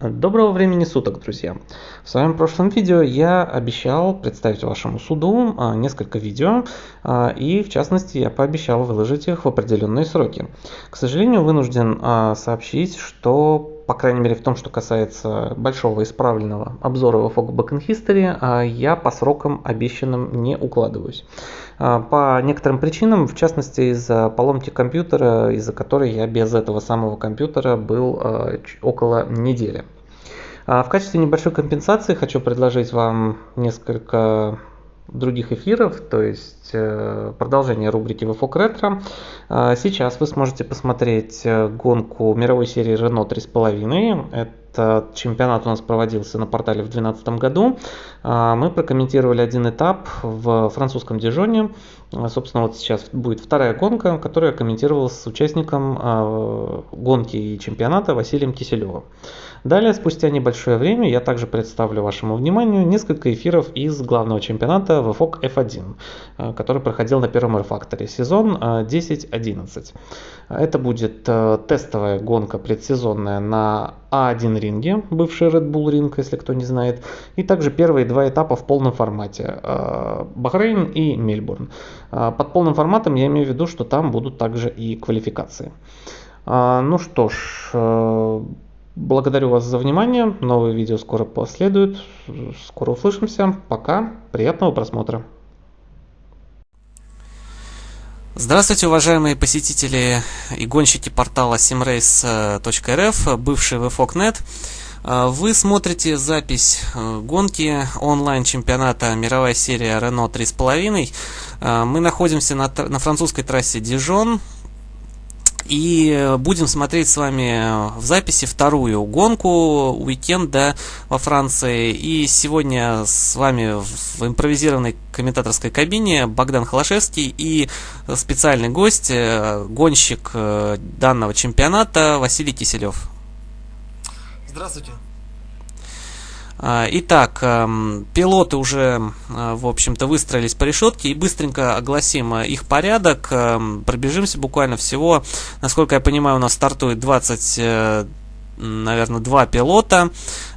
Доброго времени суток, друзья! В своем прошлом видео я обещал представить вашему суду а, несколько видео, а, и в частности я пообещал выложить их в определенные сроки. К сожалению, вынужден а, сообщить, что по крайней мере в том, что касается большого исправленного обзора в Fog Backend History, я по срокам обещанным не укладываюсь. По некоторым причинам, в частности из-за поломки компьютера, из-за которой я без этого самого компьютера был около недели. А в качестве небольшой компенсации хочу предложить вам несколько других эфиров, то есть э, продолжение рубрики VFOC Retro. А сейчас вы сможете посмотреть э, гонку мировой серии Renault 3.5. Этот чемпионат у нас проводился на портале в 2012 году. А мы прокомментировали один этап в французском Дижоне. Собственно, вот сейчас будет вторая гонка, которую я комментировал с участником гонки и чемпионата Василием Киселевым. Далее, спустя небольшое время, я также представлю вашему вниманию несколько эфиров из главного чемпионата VFOG F1, э, который проходил на первом R-Factor, сезон 10-11. Э, Это будет э, тестовая гонка предсезонная на А1 ринге, бывший Red Bull ринг, если кто не знает, и также первые два этапа в полном формате, Бахрейн и Мельбурн. Под полным форматом я имею в виду, что там будут также и квалификации. Ну что ж, Благодарю вас за внимание. Новые видео скоро последуют. Скоро услышимся. Пока. Приятного просмотра. Здравствуйте, уважаемые посетители и гонщики портала simrace.rf, бывший VFOC.net. Вы смотрите запись э, гонки онлайн-чемпионата мировая серия Renault 3.5. Мы находимся на, на французской трассе Дижон, и будем смотреть с вами в записи вторую гонку уикенда во Франции. И сегодня с вами в импровизированной комментаторской кабине Богдан Холошевский и специальный гость, э, гонщик э, данного чемпионата Василий Киселев. Здравствуйте. А, итак, эм, пилоты уже, э, в общем-то, выстроились по решетке и быстренько огласим э, их порядок. Эм, пробежимся буквально всего, насколько я понимаю, у нас стартует 20 наверное, два пилота.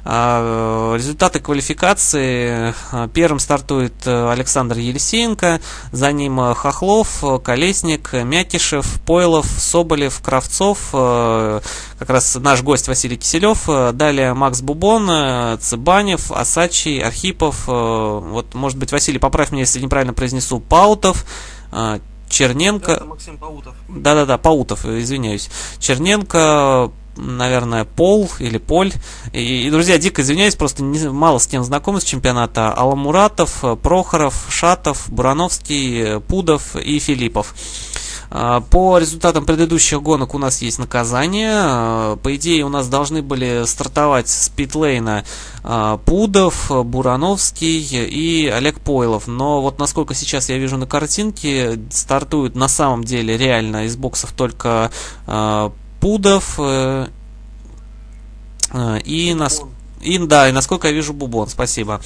А, результаты квалификации. Первым стартует э, Александр Елисеенко, за ним э, Хохлов, Колесник, Мякишев, Пойлов, Соболев, Кравцов, э, как раз наш гость Василий Киселев, далее Макс Бубон, Цыбанев, Асачи, Архипов, вот, может быть, Василий, поправь меня, если неправильно произнесу, Паутов, Черненко. Это Максим Паутов. Да-да-да, Паутов, извиняюсь. Черненко, наверное, Пол или Поль. И, друзья, дико извиняюсь, просто не, мало с кем знаком с чемпионата. Аламуратов, Прохоров, Шатов, Бурановский, Пудов и Филиппов. А, по результатам предыдущих гонок у нас есть наказание. А, по идее, у нас должны были стартовать с питлейна а, Пудов, Бурановский и Олег Пойлов. Но вот насколько сейчас я вижу на картинке, стартуют на самом деле реально из боксов только Пудов э, э, и нас и да, и насколько я вижу Бубон, спасибо.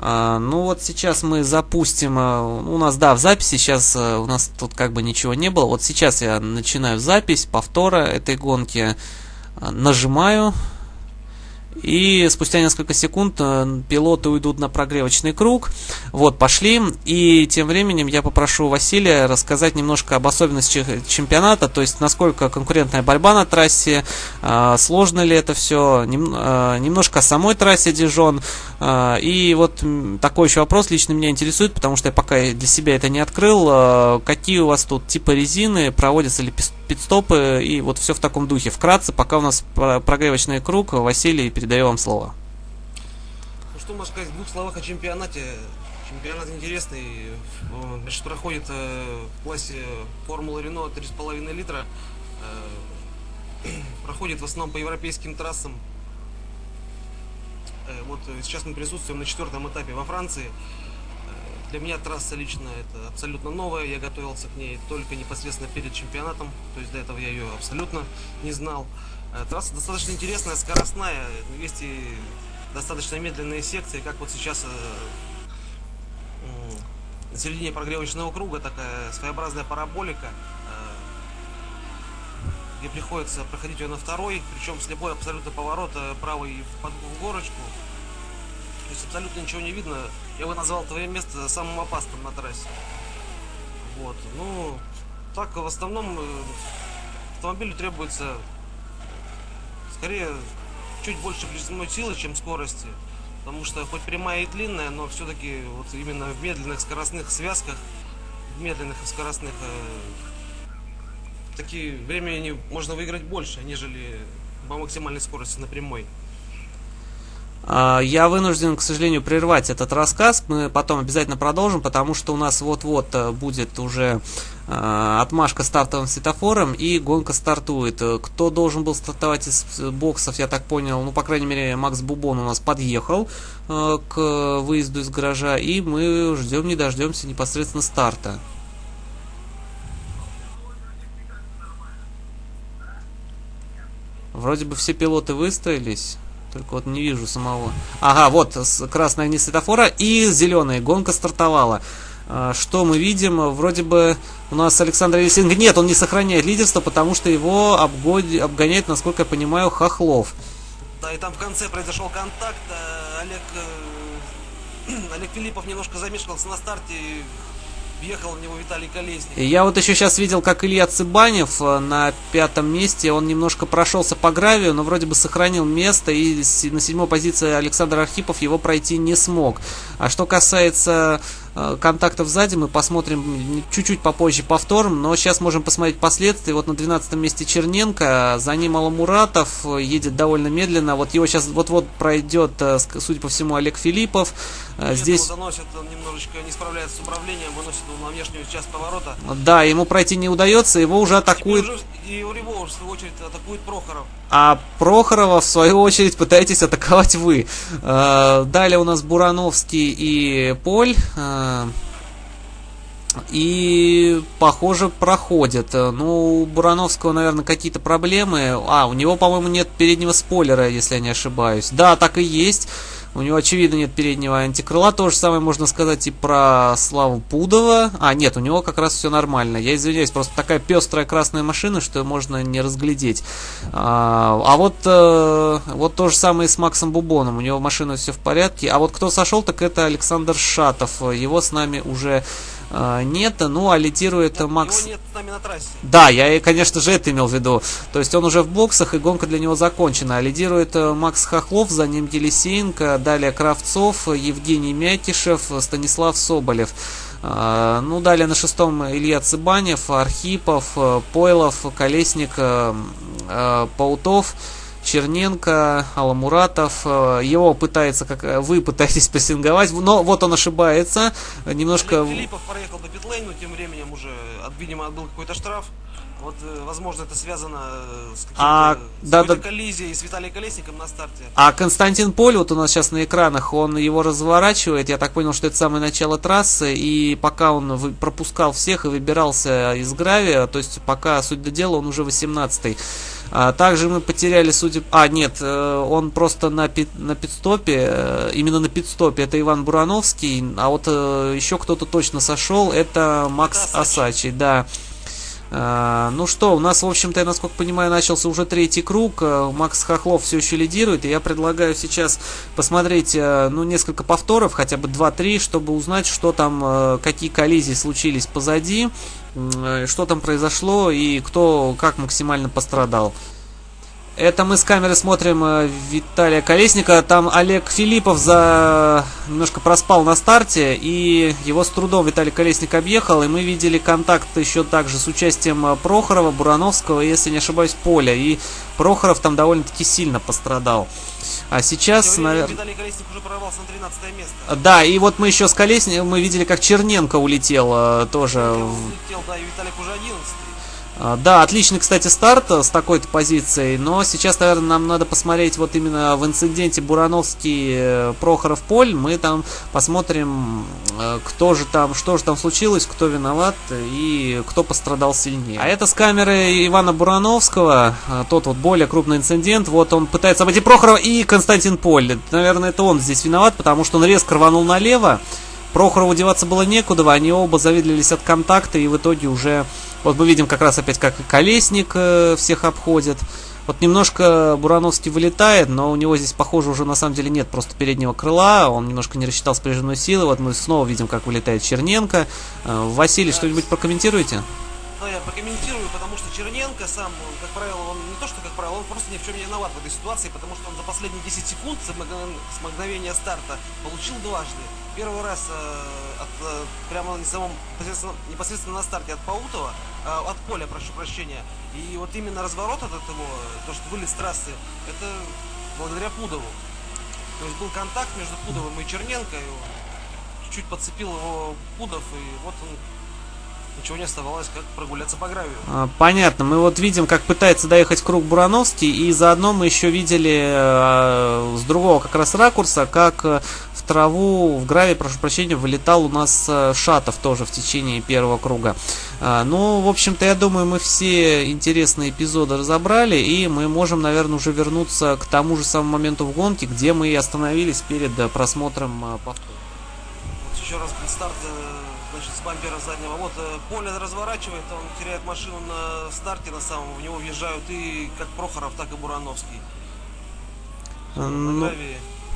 А, ну вот сейчас мы запустим, а, у нас, да, в записи сейчас у нас тут как бы ничего не было. Вот сейчас я начинаю запись повтора этой гонки, нажимаю, и спустя несколько секунд э, пилоты уйдут на прогревочный круг. Вот, пошли. И тем временем я попрошу Василия рассказать немножко об особенностях чемпионата, то есть насколько конкурентная борьба на трассе, э, сложно ли это все, э, немножко о самой трассе Дижон. И вот такой еще вопрос лично меня интересует, потому что я пока для себя это не открыл. Какие у вас тут типы резины, проводятся ли пидстопы и вот все в таком духе. Вкратце, пока у нас прогревочный круг, Василий, передаю вам слово. Ну, что можно сказать в двух словах о чемпионате? Чемпионат интересный, значит, проходит э, в классе Формула Рено 3,5 литра. Э, проходит в основном по европейским трассам. Э, вот сейчас мы присутствуем на четвертом этапе во Франции. Для меня трасса лично это абсолютно новая, я готовился к ней только непосредственно перед чемпионатом, то есть до этого я ее абсолютно не знал. Э, трасса достаточно интересная, скоростная, есть и достаточно медленные секции, как вот сейчас э, на середине прогревочного круга такая своеобразная параболика. где приходится проходить ее на второй, причем слепой абсолютно поворот правый в, в горочку. То есть абсолютно ничего не видно. Я бы назвал твое место самым опасным на трассе. Вот. Ну, так в основном э, автомобилю требуется скорее чуть больше прижимной силы, чем скорости. Потому что хоть прямая и длинная, но все-таки вот именно в медленных скоростных связках, в медленных и скоростных э, такие времени можно выиграть больше, нежели по максимальной скорости на прямой. А, я вынужден, к сожалению, прервать этот рассказ. Мы потом обязательно продолжим, потому что у нас вот-вот э, будет уже э, отмашка стартовым светофором и гонка стартует. Кто должен был стартовать из боксов, я так понял, ну, по крайней мере, Макс Бубон у нас подъехал э, к выезду из гаража, и мы ждем не дождемся непосредственно старта. Вроде бы все пилоты выстроились. Только вот не вижу самого. Ага, вот красные огни светофора и зеленые. Гонка стартовала. А, что мы видим? Вроде бы у нас Александр Елисенко... Нет, он не сохраняет лидерство, потому что его обгод... обгоняет, насколько я понимаю, Хохлов. Да, и там в конце произошел контакт. Э, Олег, э, Олег Филиппов немножко замешкался на старте. Въехал в него Виталий Колесник. Я вот еще сейчас видел, как Илья Цыбанев э, на пятом месте, он немножко прошелся по гравию, но вроде бы сохранил место, и на седьмой позиции Александр Архипов его пройти не смог. А что касается контактов сзади мы посмотрим чуть-чуть попозже повтором, но сейчас можем посмотреть последствия. Вот на 12 месте Черненко, за ним Аламуратов едет довольно медленно. Вот его сейчас вот-вот пройдет, э, судя по всему, Олег Филиппов. Э, здесь... Заносит, он немножечко не справляется с управлением, выносит его на внешнюю часть поворота. Да, ему пройти не удается, его уже атакует... И его, в свою очередь, атакует Прохоров. А Прохорова, в свою очередь, пытаетесь атаковать вы. Далее у нас Бурановский и Поль. И, похоже, проходит. Ну, у Бурановского, наверное, какие-то проблемы. А, у него, по-моему, нет переднего спойлера, если я не ошибаюсь. Да, так и есть. У него, очевидно, нет переднего антикрыла. То же самое можно сказать и про Славу Пудова. А, нет, у него как раз все нормально. Я извиняюсь, просто такая пестрая красная машина, что можно не разглядеть. А, а вот, э, вот то же самое и с Максом Бубоном. У него машина все в порядке. А вот кто сошел, так это Александр Шатов. Его с нами уже нет, ну а лидирует нет, Макс... Нет с нами на трассе. Да, я, конечно же, это имел в виду. То есть он уже в боксах, и гонка для него закончена. А лидирует э, Макс Хохлов, за ним Елисеенко, далее Кравцов, Евгений Мякишев, Станислав Соболев. Э, ну, далее на шестом Илья Цыбанев, Архипов, э, Пойлов, Колесник, э, Паутов. Черненко, Аламуратов, э, его пытается, как э, вы пытаетесь прессинговать, но вот он ошибается, немножко... Филиппов проехал по питлейну, тем временем уже, видимо, отбыл какой-то штраф. Вот, э, возможно, это связано с каким-то а, да, да. коллизией с Виталием Колесником на старте. А Константин Поль, вот у нас сейчас на экранах, он его разворачивает. Я так понял, что это самое начало трассы. И пока он пропускал всех и выбирался из гравия, то есть пока, суть до дела, он уже 18-й. А также мы потеряли, судя... А, нет, э, он просто на, пит... на пидстопе, э, именно на пидстопе, это Иван Бурановский, а вот э, еще кто-то точно сошел, это Макс Асачи, да. Ну что, у нас, в общем-то, я насколько понимаю, начался уже третий круг. Макс Хохлов все еще лидирует. И я предлагаю сейчас посмотреть, ну, несколько повторов, хотя бы 2-3, чтобы узнать, что там, какие коллизии случились позади. Э, что там произошло и кто как максимально пострадал. Это мы с камеры смотрим э, Виталия Колесника. Там Олег Филиппов за немножко проспал на старте, и его с трудом Виталий Колесник объехал, и мы видели контакт еще также с участием э, Прохорова, Бурановского, если не ошибаюсь, Поля. И Прохоров там довольно-таки сильно пострадал. А сейчас, наверное... уже прорвался на 13 место. Да, и вот мы еще с Колесником, мы видели, как Черненко улетел э, тоже. Улетел, да, и Виталик уже 11 а, да, отличный, кстати, старт э, с такой-то позицией, но сейчас, наверное, нам надо посмотреть вот именно в инциденте Бурановский э, Прохоров Поль. Мы там посмотрим, э, кто же там, что же там случилось, кто виноват и кто пострадал сильнее. А это с камеры Ивана Бурановского, тот вот более крупный инцидент. Вот он пытается обойти Прохорова и Константин Поль. Наверное, это он здесь виноват, потому что он резко рванул налево. Прохорову деваться было некуда, они оба завидлились от контакта и в итоге уже Вот мы видим как раз опять, как Колесник э, всех обходит. Вот немножко Бурановский вылетает, но у него здесь, похоже, уже на самом деле нет просто переднего крыла. Он немножко не рассчитал спряженную силу. Вот мы снова видим, как вылетает Черненко. Э, Василий, что-нибудь прокомментируете? Ну, я прокомментирую, потому что Черненко сам, как правило, он не то, что как правило, он просто ни в чем не виноват в этой ситуации, потому что он за последние 10 секунд с мгновения старта получил дважды. Первый раз э, от, э, прямо на самом, непосредственно, непосредственно на старте от Паутова, э, от поля, прошу прощения. И вот именно разворот от этого, то, что вылез с трассы, это благодаря Пудову. То есть был контакт между Пудовым и Черненко, чуть-чуть подцепил его Пудов, и вот он ничего не оставалось, как прогуляться по гравию. А, понятно. Мы вот видим, как пытается доехать круг Бурановский, и заодно мы еще видели э, с другого как раз ракурса, как э, в траву, в гравий, прошу прощения, вылетал у нас э, Шатов тоже в течение первого круга. А, ну, в общем-то, я думаю, мы все интересные эпизоды разобрали, и мы можем, наверное, уже вернуться к тому же самому моменту в гонке, где мы и остановились перед э, просмотром повтора. Вот еще раз старт значит, с бампера заднего. Вот э, поле разворачивает, он теряет машину на старте на самом, в него въезжают и как Прохоров, так и Бурановский. Ну,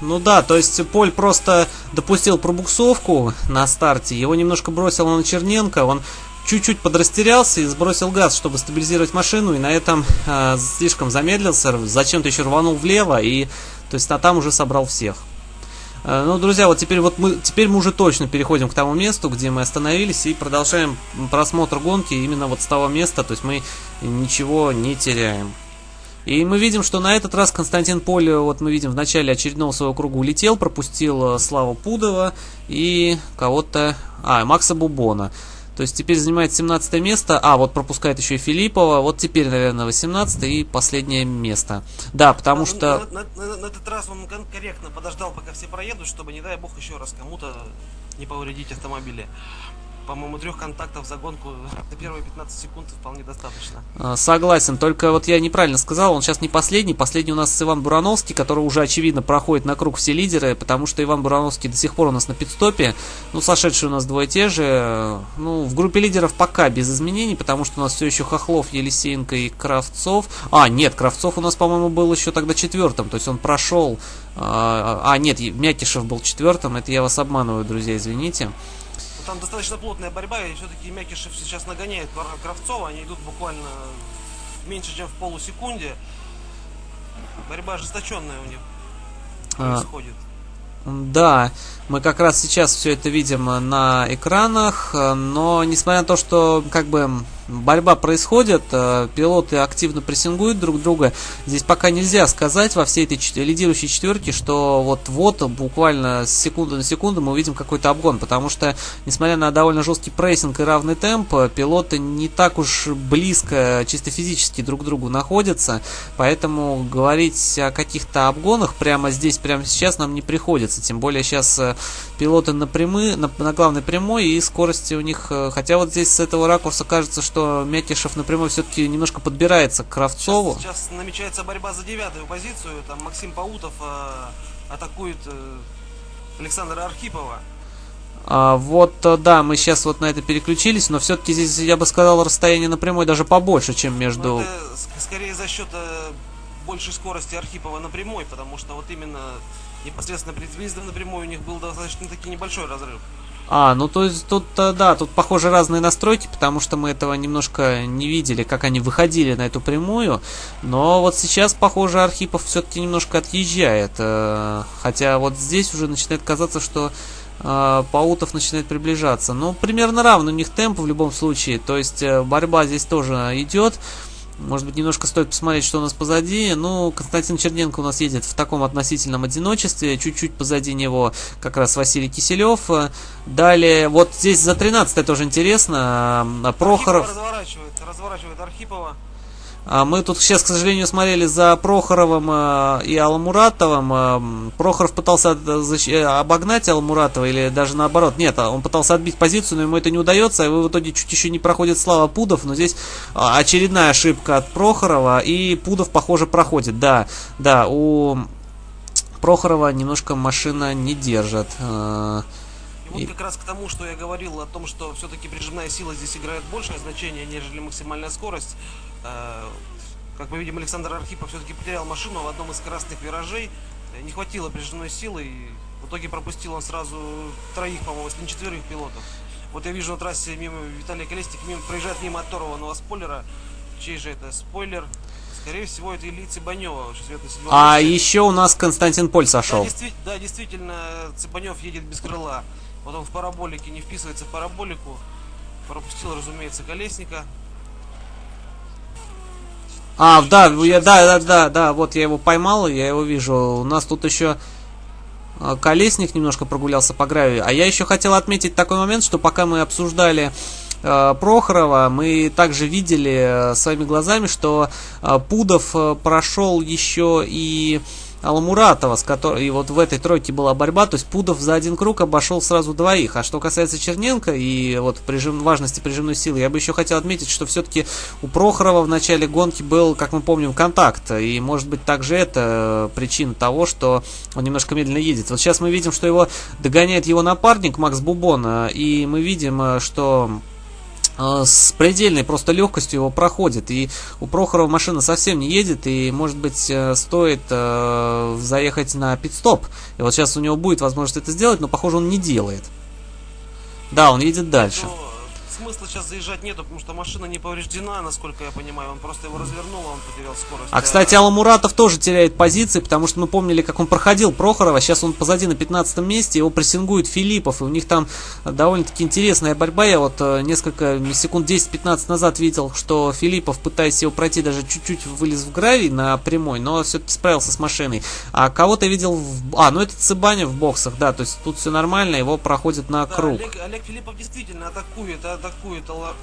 ну да, то есть Поль просто допустил пробуксовку на старте, его немножко бросило на Черненко, он чуть-чуть подрастерялся и сбросил газ, чтобы стабилизировать машину, и на этом э, слишком замедлился, зачем-то еще рванул влево, и то есть а там уже собрал всех. Э, ну, друзья, вот теперь вот мы теперь мы уже точно переходим к тому месту, где мы остановились и продолжаем просмотр гонки именно вот с того места, то есть мы ничего не теряем. И мы видим, что на этот раз Константин Поле, вот мы видим в начале очередного своего круга улетел, пропустил э, Славу Пудова и кого-то, а, Макса Бубона. То есть теперь занимает 17 место. А, вот пропускает еще и Филиппова. Вот теперь, наверное, 18 и последнее место. Да, потому что... На, на, на, на этот раз он корректно подождал, пока все проедут, чтобы, не дай бог, еще раз кому-то не повредить автомобили по-моему, трех контактов за гонку на первые 15 секунд вполне достаточно. А, согласен, только вот я неправильно сказал, он сейчас не последний, последний у нас Иван Бурановский, который уже, очевидно, проходит на круг все лидеры, потому что Иван Бурановский до сих пор у нас на пидстопе, ну, сошедшие у нас двое те же, ну, в группе лидеров пока без изменений, потому что у нас все еще Хохлов, Елисеенко и Кравцов, а, нет, Кравцов у нас, по-моему, был еще тогда четвертым, то есть он прошел, а, а нет, Мякишев был четвертым, это я вас обманываю, друзья, извините. Там достаточно плотная борьба, и все-таки Мякишев сейчас нагоняет Кравцова. Они идут буквально меньше, чем в полусекунде. Борьба ожесточенная у них а, происходит. Да, мы как раз сейчас все это видим на экранах, но несмотря на то, что как бы борьба происходит, э, пилоты активно прессингуют друг друга. Здесь пока нельзя сказать во всей этой лидирующей четверке, что вот-вот, буквально с секунды на секунду мы увидим какой-то обгон, потому что, несмотря на довольно жесткий прессинг и равный темп, пилоты не так уж близко, чисто физически друг к другу находятся, поэтому говорить о каких-то обгонах прямо здесь, прямо сейчас нам не приходится, тем более сейчас э, пилоты на, прямы, на, на главной прямой и скорости у них, э, хотя вот здесь с этого ракурса кажется, что Мякишев напрямую все-таки немножко подбирается к Кравцову. Сейчас, сейчас намечается борьба за девятую позицию. Там Максим Паутов э, атакует э, Александра Архипова. А, вот, э, да, мы сейчас вот на это переключились, но все-таки здесь, я бы сказал, расстояние напрямую даже побольше, чем между... Ну, это скорее за счет э, большей скорости Архипова напрямую, потому что вот именно непосредственно перед выездом напрямую у них был достаточно таки небольшой разрыв. А, ну то есть тут, э, да, тут похоже разные настройки, потому что мы этого немножко не видели, как они выходили на эту прямую. Но вот сейчас, похоже, Архипов все-таки немножко отъезжает. Э, хотя вот здесь уже начинает казаться, что э, Паутов начинает приближаться. Ну, примерно равный у них темп в любом случае. То есть борьба здесь тоже идет. Может быть, немножко стоит посмотреть, что у нас позади. Ну, Константин Черненко у нас едет в таком относительном одиночестве. Чуть-чуть позади него как раз Василий Киселев. Далее, вот здесь за 13 тоже интересно. Прохоров... разворачивает, разворачивает Архипова. А мы тут сейчас, к сожалению, смотрели за Прохоровым э, и Алмуратовым. Э, Прохоров пытался э, обогнать Алмуратова или даже наоборот. Нет, он пытался отбить позицию, но ему это не удается. И в итоге чуть еще не проходит Слава Пудов. Но здесь очередная ошибка от Прохорова. И Пудов, похоже, проходит. Да, да, у Прохорова немножко машина не держит. Вот как раз к тому, что я говорил о том, что все-таки прижимная сила здесь играет большее значение, нежели максимальная скорость. Э, как мы видим, Александр Архипов все-таки потерял машину в одном из скоростных виражей. Э, не хватило прижимной силы, и в итоге пропустил он сразу троих, по-моему, если не четверых пилотов. Вот я вижу на трассе мимо Виталия Колесник мимо, проезжает мимо оторванного спойлера. Чей же это спойлер? Скорее всего, это Ильи Цыбанева. А еще у нас Константин Поль сошел. Да, действи- да, действительно, Цыбанев едет без крыла. Вот он в параболике не вписывается в параболику. Пропустил, разумеется, Колесника. А, да, я, да, да, да, да, вот я его поймал, я его вижу. У нас тут еще а, Колесник немножко прогулялся по гравию. А я еще хотел отметить такой момент, что пока мы обсуждали э, Прохорова, мы также видели э, своими глазами, что э, Пудов прошел еще и Аламуратова, с которой и вот в этой тройке была борьба, то есть Пудов за один круг обошел сразу двоих. А что касается Черненко и вот прижим, важности прижимной силы, я бы еще хотел отметить, что все-таки у Прохорова в начале гонки был, как мы помним, контакт. И может быть также это причина того, что он немножко медленно едет. Вот сейчас мы видим, что его догоняет его напарник Макс Бубон, и мы видим, что Э, с предельной просто легкостью его проходит. И у Прохорова машина совсем не едет, и, может быть, э, стоит э, заехать на пит-стоп. И вот сейчас у него будет возможность это сделать, но, похоже, он не делает. Да, он едет дальше. Но смысла сейчас заезжать нету, потому что машина не повреждена, насколько я понимаю. Он просто его развернул, а он потерял скорость. А, кстати, Аламуратов тоже теряет позиции, потому что мы помнили, как он проходил Прохорова. Сейчас он позади на 15 месте, его прессингует Филиппов, и у них там довольно-таки интересная борьба. Я вот э, несколько секунд 10-15 назад видел, что Филиппов, пытаясь его пройти, даже чуть-чуть вылез в гравий на прямой, но все-таки справился с машиной. А кого-то видел в... А, ну это Цыбаня в боксах, да, то есть тут все нормально, его проходит на да, круг. Олег, Олег Филиппов действительно атакует, атакует атакует Алла...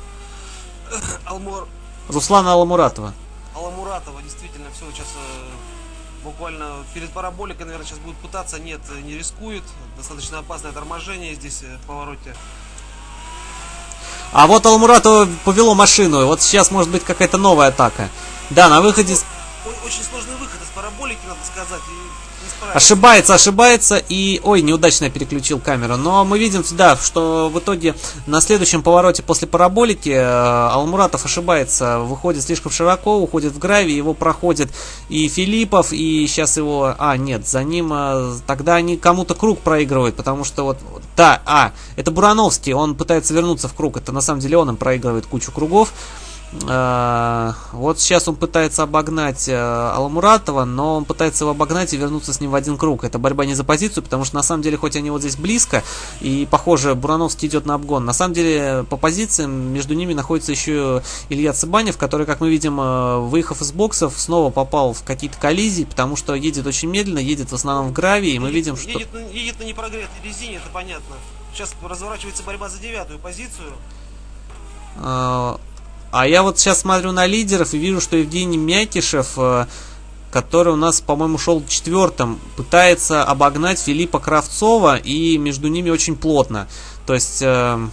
Алмур... Руслана Аламуратова. Аламуратова, действительно, все сейчас э, буквально перед параболикой, наверное, сейчас будет пытаться, нет, не рискует. Достаточно опасное торможение здесь э, в повороте. А вот Алмуратова повело машину, вот сейчас может быть какая-то новая атака. Да, на выходе... Очень сложный выход из параболики, надо сказать. И Ошибается, ошибается и... Ой, неудачно я переключил камеру. Но мы видим, да, что в итоге на следующем повороте после параболики э, Алмуратов ошибается, выходит слишком широко, уходит в гравий, его проходит и Филиппов, и сейчас его... А, нет, за ним... Э, тогда они кому-то круг проигрывают, потому что вот... Да, а, это Бурановский, он пытается вернуться в круг, это на самом деле он им проигрывает кучу кругов. Э, вот сейчас он пытается обогнать э, Аламуратова, но он пытается его обогнать и вернуться с ним в один круг. Это борьба не за позицию, потому что на самом деле, хоть они вот здесь близко, и похоже, Бурановский идет на обгон, на самом деле по позициям между ними находится еще Илья Цыбанев, который, как мы видим, э, выехав из боксов, снова попал в какие-то коллизии, потому что едет очень медленно, едет в основном в гравии, и мы едет, видим, что... Едет, едет на непрогретой резине, это понятно. Сейчас разворачивается борьба за девятую позицию. А я вот сейчас смотрю на лидеров и вижу, что Евгений Мякишев, э, который у нас, по-моему, шел четвертым, пытается обогнать Филиппа Кравцова, и между ними очень плотно. То есть э,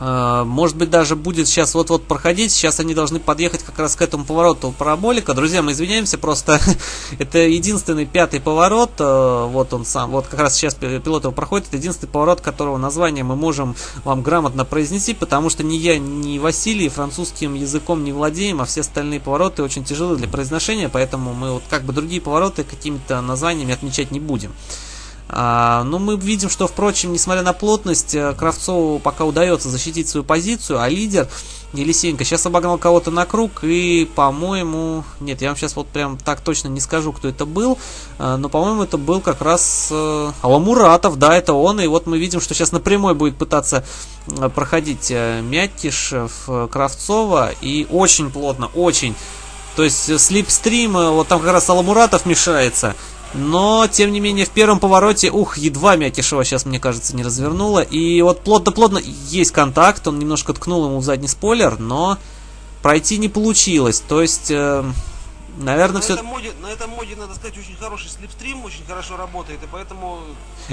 может быть, даже будет сейчас вот-вот проходить. Сейчас они должны подъехать как раз к этому повороту параболика. Друзья, мы извиняемся, просто это единственный пятый поворот. Э, вот он сам, вот как раз сейчас пилот его проходит. Это единственный поворот, которого название мы можем вам грамотно произнести, потому что ни я, ни Василий французским языком не владеем, а все остальные повороты очень тяжелые для произношения, поэтому мы вот как бы другие повороты какими-то названиями отмечать не будем. А, но ну, мы видим, что, впрочем, несмотря на плотность, э, Кравцову пока удается защитить свою позицию, а лидер Елисеенко сейчас обогнал кого-то на круг и, по-моему, нет, я вам сейчас вот прям так точно не скажу, кто это был, э, но, по-моему, это был как раз э, Аламуратов, да, это он, и вот мы видим, что сейчас напрямую будет пытаться проходить Мякишев, Кравцова, и очень плотно, очень, то есть слипстрим, вот там как раз Аламуратов мешается, но, тем не менее, в первом повороте, ух, едва Мякишева сейчас, мне кажется, не развернула. И вот плотно-плотно есть контакт, он немножко ткнул ему в задний спойлер, но пройти не получилось. То есть, э, наверное, на все... Этом моде, на этом моде, надо сказать, очень хороший слепстрим, очень хорошо работает, и поэтому...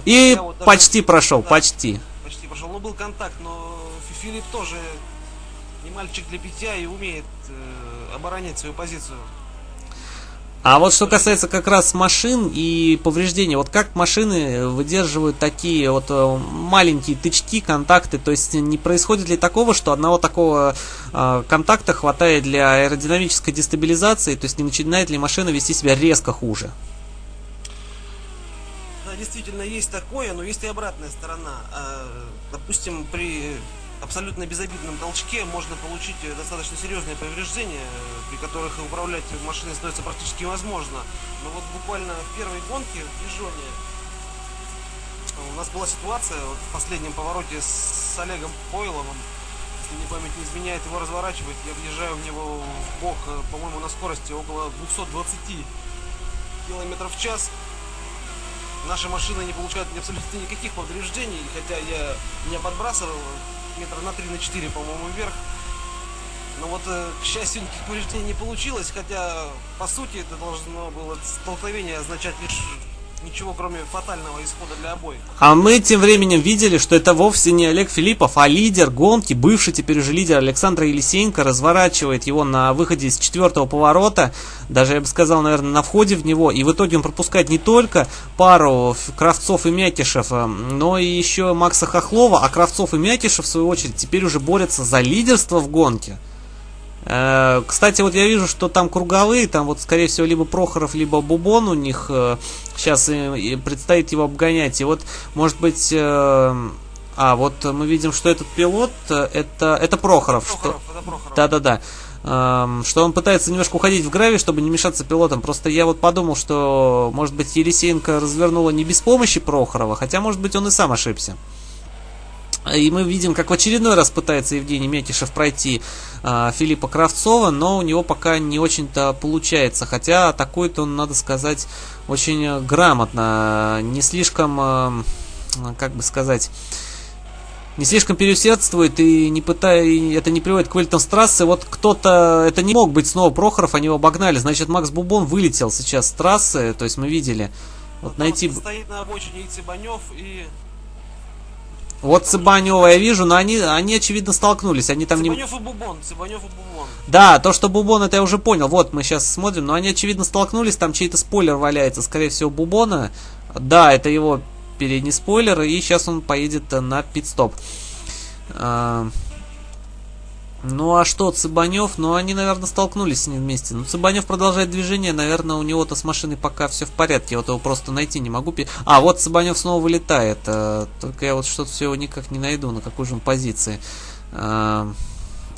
И вот даже... почти прошел, да, почти. Почти прошел, ну был контакт, но Филипп тоже не мальчик для питья и умеет э, оборонять свою позицию. А вот что касается как раз машин и повреждений, вот как машины выдерживают такие вот э, маленькие тычки, контакты, то есть не происходит ли такого, что одного такого э, контакта хватает для аэродинамической дестабилизации, то есть не начинает ли машина вести себя резко хуже? Да, действительно есть такое, но есть и обратная сторона. А, допустим, при абсолютно безобидном толчке можно получить э, достаточно серьезные повреждения, э, при которых управлять машиной становится практически невозможно. Но вот буквально в первой гонке в Дижоне э, у нас была ситуация вот в последнем повороте с Олегом Пойловым, если мне память не изменяет, его разворачивать, я въезжаю в него в бок, по-моему, на скорости около 220 километров в час. Наша машина не получает абсолютно никаких повреждений, хотя я меня подбрасывал метра на 3 на 4, по-моему, вверх. Но вот, э, к счастью, никаких повреждений не получилось, хотя, по сути, это должно было столкновение означать лишь ничего, кроме фатального исхода для обоих. А мы тем временем видели, что это вовсе не Олег Филиппов, а лидер гонки, бывший теперь уже лидер Александр Елисеенко, разворачивает его на выходе из четвертого поворота, даже, я бы сказал, наверное, на входе в него, и в итоге он пропускает не только пару Кравцов и Мякишев, э, но и еще Макса Хохлова, а Кравцов и Мякишев, в свою очередь, теперь уже борются за лидерство в гонке. Э, кстати, вот я вижу, что там круговые, там вот, скорее всего, либо Прохоров, либо Бубон у них сейчас э, предстоит его обгонять. И вот, может быть, э, а, вот мы видим, что этот пилот, это, это Прохоров. Прохоров что... это Прохоров. Да-да-да. Эм, что он пытается немножко уходить в гравий, чтобы не мешаться пилотам. Просто я вот подумал, что, может быть, Елисеенко развернула не без помощи Прохорова, хотя, может быть, он и сам ошибся. И мы видим, как в очередной раз пытается Евгений Метишев пройти э, Филиппа Кравцова, но у него пока не очень-то получается. Хотя атакует он, надо сказать, очень грамотно. Не слишком, э, как бы сказать, не слишком переусердствует и не пытая, это не приводит к вылетам с трассы. Вот кто-то, это не мог быть снова Прохоров, они его обогнали. Значит, Макс Бубон вылетел сейчас с трассы, то есть мы видели. Вот найти... Стоит на обочине и Цыбанев, и вот Цыбанева я вижу, но они, они очевидно столкнулись. Они там Цыбанев не... и Бубон, Цыбанев и Бубон. Да, то, что Бубон, это я уже понял. Вот, мы сейчас смотрим, но они очевидно столкнулись. Там чей-то спойлер валяется, скорее всего, Бубона. Да, это его передний спойлер, и сейчас он поедет на пит-стоп. А, ну а что, Цыбанев? Ну они, наверное, столкнулись с ним вместе. Ну Цыбанев продолжает движение, наверное, у него-то с машиной пока все в порядке. Вот его просто найти не могу. А, вот Цыбанев снова вылетает. А, только я вот что-то все его никак не найду, на какой же он позиции. А,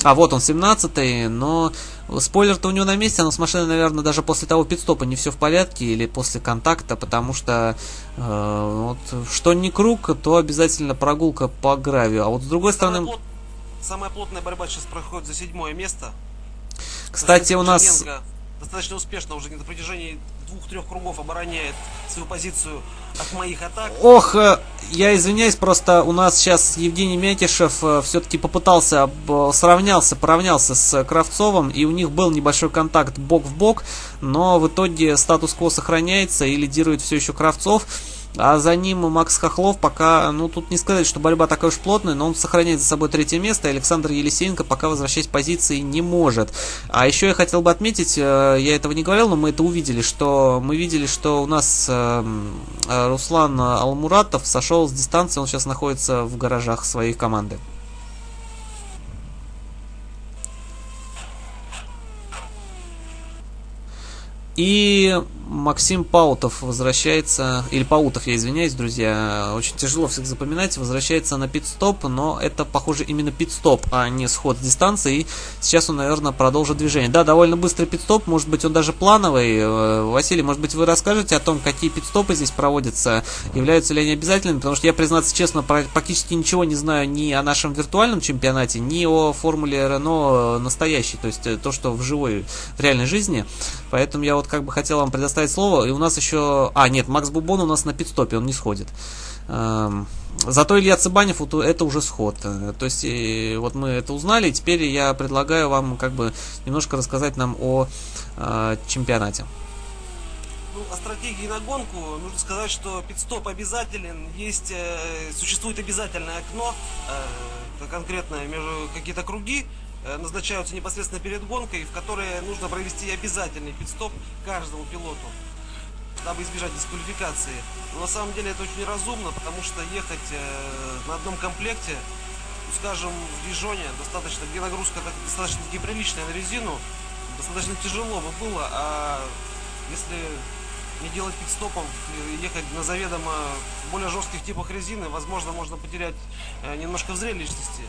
а вот он 17-й, но спойлер-то у него на месте, но с машиной, наверное, даже после того пидстопа не все в порядке или после контакта, потому что э, вот, что не круг, то обязательно прогулка по гравию. А вот с другой стороны... Самая плотная борьба сейчас проходит за седьмое место. Кстати, у нас... Достаточно успешно уже на протяжении двух-трех кругов обороняет свою позицию от моих атак. Ох, э, я извиняюсь, просто у нас сейчас Евгений Мякишев э, все-таки попытался, сравнялся, поравнялся с Кравцовым, и у них был небольшой контакт бок в бок, но в итоге статус-кво сохраняется и лидирует все еще Кравцов. А за ним Макс Хохлов пока, ну тут не сказать, что борьба такая уж плотная, но он сохраняет за собой третье место. Александр Елисеенко пока возвращать позиции не может. А еще я хотел бы отметить, э, я этого не говорил, но мы это увидели, что мы видели, что у нас эм, э, Руслан Алмуратов сошел с дистанции, он сейчас находится в гаражах своей команды. И Максим Паутов возвращается, или Паутов, я извиняюсь, друзья, очень тяжело всех запоминать, возвращается на пит-стоп, но это, похоже, именно пит-стоп, а не сход с дистанции, и сейчас он, наверное, продолжит движение. Да, довольно быстрый пит-стоп, может быть, он даже плановый. Э, Василий, может быть, вы расскажете о том, какие пит-стопы здесь проводятся, являются ли они обязательными, потому что я, признаться честно, практически ничего не знаю ни о нашем виртуальном чемпионате, ни о формуле Рено настоящей, то есть э, то, что в живой, в реальной жизни, поэтому я вот как бы хотел вам предоставить предоставить слово. И у нас еще... А, нет, Макс Бубон у нас на пидстопе, он не сходит. Эм, зато Илья Цыбанев, это уже сход. Э, то есть, вот мы это узнали, и теперь я предлагаю вам как бы немножко рассказать нам о э, чемпионате. Ну, о стратегии на гонку нужно сказать, что пидстоп обязателен, есть, э, существует обязательное окно, э, конкретно между какие-то круги, назначаются непосредственно перед гонкой, в которые нужно провести обязательный пидстоп каждому пилоту, дабы избежать дисквалификации. Но на самом деле это очень разумно, потому что ехать э, на одном комплекте, ну, скажем, в Дижоне, достаточно, где нагрузка достаточно таки приличная на резину, достаточно тяжело бы было, а если не делать пидстопов, ехать на заведомо более жестких типах резины, возможно, можно потерять э, немножко в зрелищности.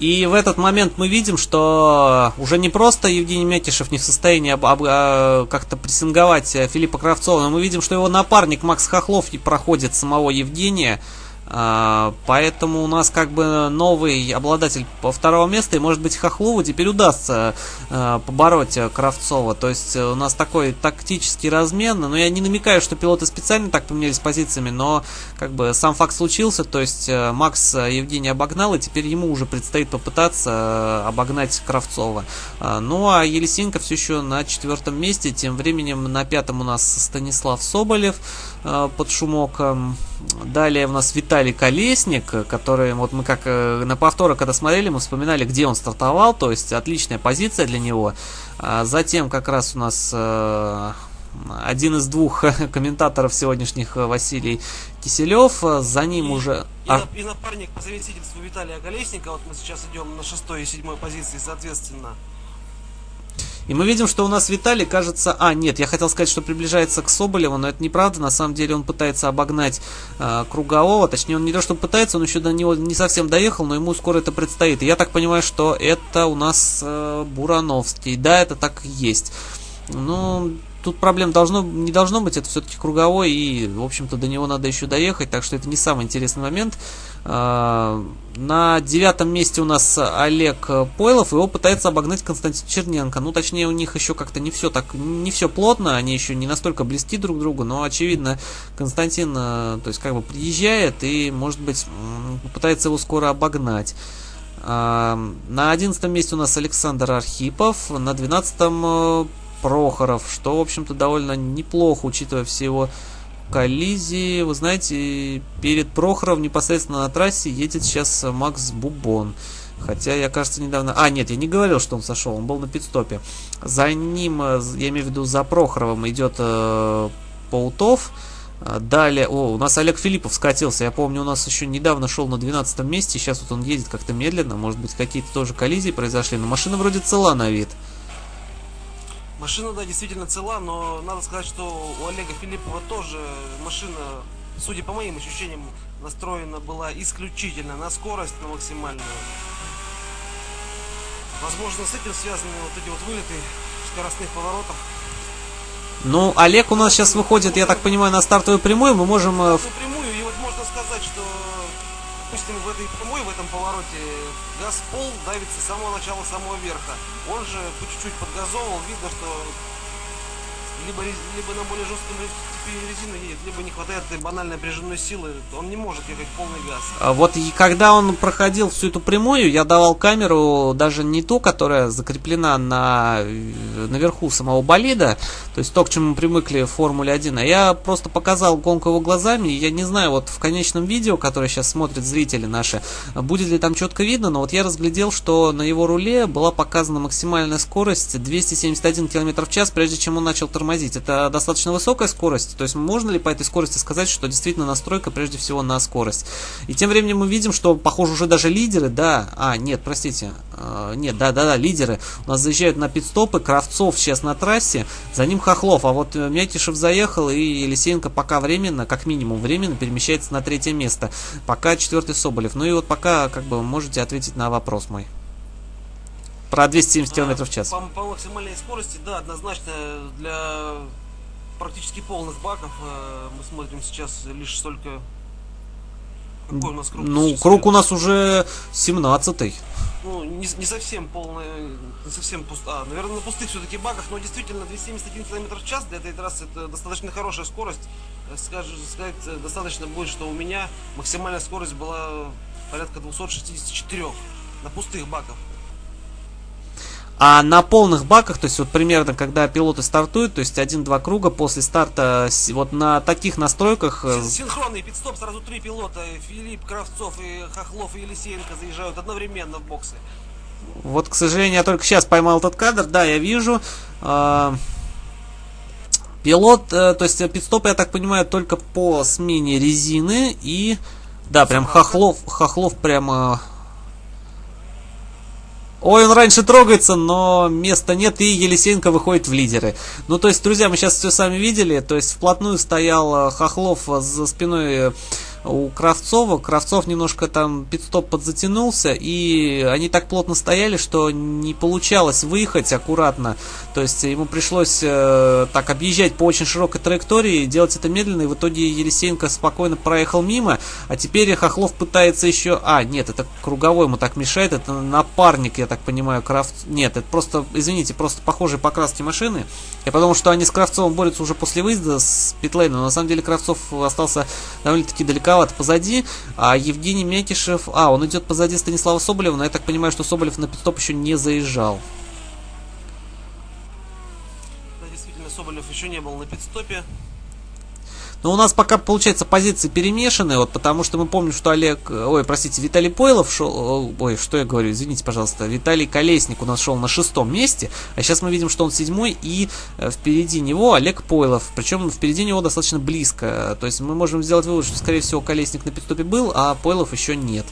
И в этот момент мы видим, что уже не просто Евгений Мякишев не в состоянии об, об, а, как-то прессинговать Филиппа Кравцова, но мы видим, что его напарник Макс Хохлов проходит самого Евгения. А, поэтому у нас как бы новый обладатель второго места, и может быть Хохлову теперь удастся а, побороть Кравцова. То есть у нас такой тактический размен. Но я не намекаю, что пилоты специально так поменялись позициями, но как бы сам факт случился. То есть э, Макс Евгений обогнал, и теперь ему уже предстоит попытаться э, обогнать Кравцова. А, ну а Елисенко все еще на четвертом месте. Тем временем на пятом у нас Станислав Соболев э, под шумок. Далее у нас Виталий Колесник, который, вот мы как э, на повторах, когда смотрели, мы вспоминали, где он стартовал, то есть отличная позиция для него. А затем как раз у нас э, один из двух комментаторов сегодняшних э, Василий Киселев, за ним и, уже... И, а... и напарник по совместительству Виталия Колесника, вот мы сейчас идем на шестой и седьмой позиции, соответственно. И мы видим, что у нас Виталий, кажется... А, нет, я хотел сказать, что приближается к Соболеву, но это неправда. На самом деле он пытается обогнать э, Кругового. Точнее, он не то, что пытается, он еще до него не совсем доехал, но ему скоро это предстоит. И я так понимаю, что это у нас э, Бурановский. Да, это так и есть. Ну, тут проблем должно, не должно быть, это все-таки круговой, и, в общем-то, до него надо еще доехать, так что это не самый интересный момент. А, на девятом месте у нас Олег Пойлов, его пытается обогнать Константин Черненко. Ну, точнее, у них еще как-то не все так, не все плотно, они еще не настолько близки друг к другу, но, очевидно, Константин, э, то есть, как бы приезжает и, может быть, пытается его скоро обогнать. А, на одиннадцатом месте у нас Александр Архипов, на двенадцатом Прохоров, что, в общем-то, довольно неплохо, учитывая все его коллизии. Вы знаете, перед Прохоров непосредственно на трассе едет сейчас Макс Бубон. Хотя я, кажется, недавно... А, нет, я не говорил, что он сошел, он был на пидстопе. За ним, я имею в виду, за Прохоровым идет э, Паутов. Далее, о, у нас Олег Филиппов скатился. Я помню, у нас еще недавно шел на 12 месте. Сейчас вот он едет как-то медленно. Может быть, какие-то тоже коллизии произошли. Но машина вроде цела на вид. Машина, да, действительно цела, но надо сказать, что у Олега Филиппова тоже машина, судя по моим ощущениям, настроена была исключительно на скорость, на максимальную. Возможно, с этим связаны вот эти вот вылеты скоростных поворотов. Ну, Олег у нас сейчас выходит, я так понимаю, на стартовую прямую. Мы можем... На стартовую прямую, и вот можно сказать, что допустим, в этой прямой, в этом повороте газ пол давится с самого начала, самого верха. Он же чуть-чуть подгазовывал, видно, что либо, либо на более жестком типе резины едет, либо не хватает банальной напряженной силы, он не может ехать полный газ. А вот и когда он проходил всю эту прямую, я давал камеру даже не ту, которая закреплена на, наверху самого болида, то есть то, к чему мы привыкли в Формуле 1, а я просто показал гонку его глазами, и я не знаю, вот в конечном видео, которое сейчас смотрят зрители наши, будет ли там четко видно, но вот я разглядел, что на его руле была показана максимальная скорость 271 км в час, прежде чем он начал тормозить тормозить. Это достаточно высокая скорость, то есть можно ли по этой скорости сказать, что действительно настройка прежде всего на скорость. И тем временем мы видим, что похоже уже даже лидеры, да, а, нет, простите, э, нет, да-да-да, лидеры у нас заезжают на пидстопы, Кравцов сейчас на трассе, за ним Хохлов, а вот Мякишев заехал и Елисеенко пока временно, как минимум временно перемещается на третье место, пока четвертый Соболев. Ну и вот пока как бы можете ответить на вопрос мой. Про 270 км в час. По, по максимальной скорости, да, однозначно для практически полных баков э, мы смотрим сейчас лишь столько... Какой у нас круг? Ну, круг у нас уже 17-й. Ну, не, не совсем полный, не совсем пуст... А, наверное, на пустых все-таки баках, но действительно 271 км в час для этой трассы это достаточно хорошая скорость. Э, скажу, сказать, э, достаточно будет, что у меня максимальная скорость была порядка 264 на пустых баках. А на полных баках, то есть вот примерно когда пилоты стартуют, то есть один-два круга после старта, вот на таких настройках... Э, синхронный пидстоп, сразу три пилота, Филипп, Кравцов и Хохлов и Елисеенко заезжают одновременно в боксы. Вот, к сожалению, я только сейчас поймал этот кадр. Да, я вижу. Э, пилот, э, то есть пидстоп, я так понимаю, только по смене резины и... Да, прям Хохлов, Хохлов прямо Ой, он раньше трогается, но места нет, и Елисеенко выходит в лидеры. Ну, то есть, друзья, мы сейчас все сами видели, то есть, вплотную стоял Хохлов за спиной у Кравцова. Кравцов немножко там пидстоп подзатянулся, и они так плотно стояли, что не получалось выехать аккуратно. То есть ему пришлось э, так объезжать по очень широкой траектории, делать это медленно, и в итоге Елисеенко спокойно проехал мимо, а теперь Хохлов пытается еще... А, нет, это круговой ему так мешает, это напарник, я так понимаю, Кравц... Нет, это просто, извините, просто похожие покраски машины. Я подумал, что они с Кравцовым борются уже после выезда с питлейна, но на самом деле Кравцов остался довольно-таки далеко далековато позади, а Евгений Мякишев, а, он идет позади Станислава Соболева, но я так понимаю, что Соболев на пидстоп еще не заезжал. Да, действительно, Соболев еще не был на пидстопе. Но у нас пока, получается, позиции перемешаны, вот, потому что мы помним, что Олег, ой, простите, Виталий Пойлов шел, ой, что я говорю, извините, пожалуйста, Виталий Колесник у нас шел на шестом месте, а сейчас мы видим, что он седьмой, и э, впереди него Олег Пойлов, причем впереди него достаточно близко, то есть мы можем сделать вывод, что, скорее всего, Колесник на пидстопе был, а Пойлов еще нет.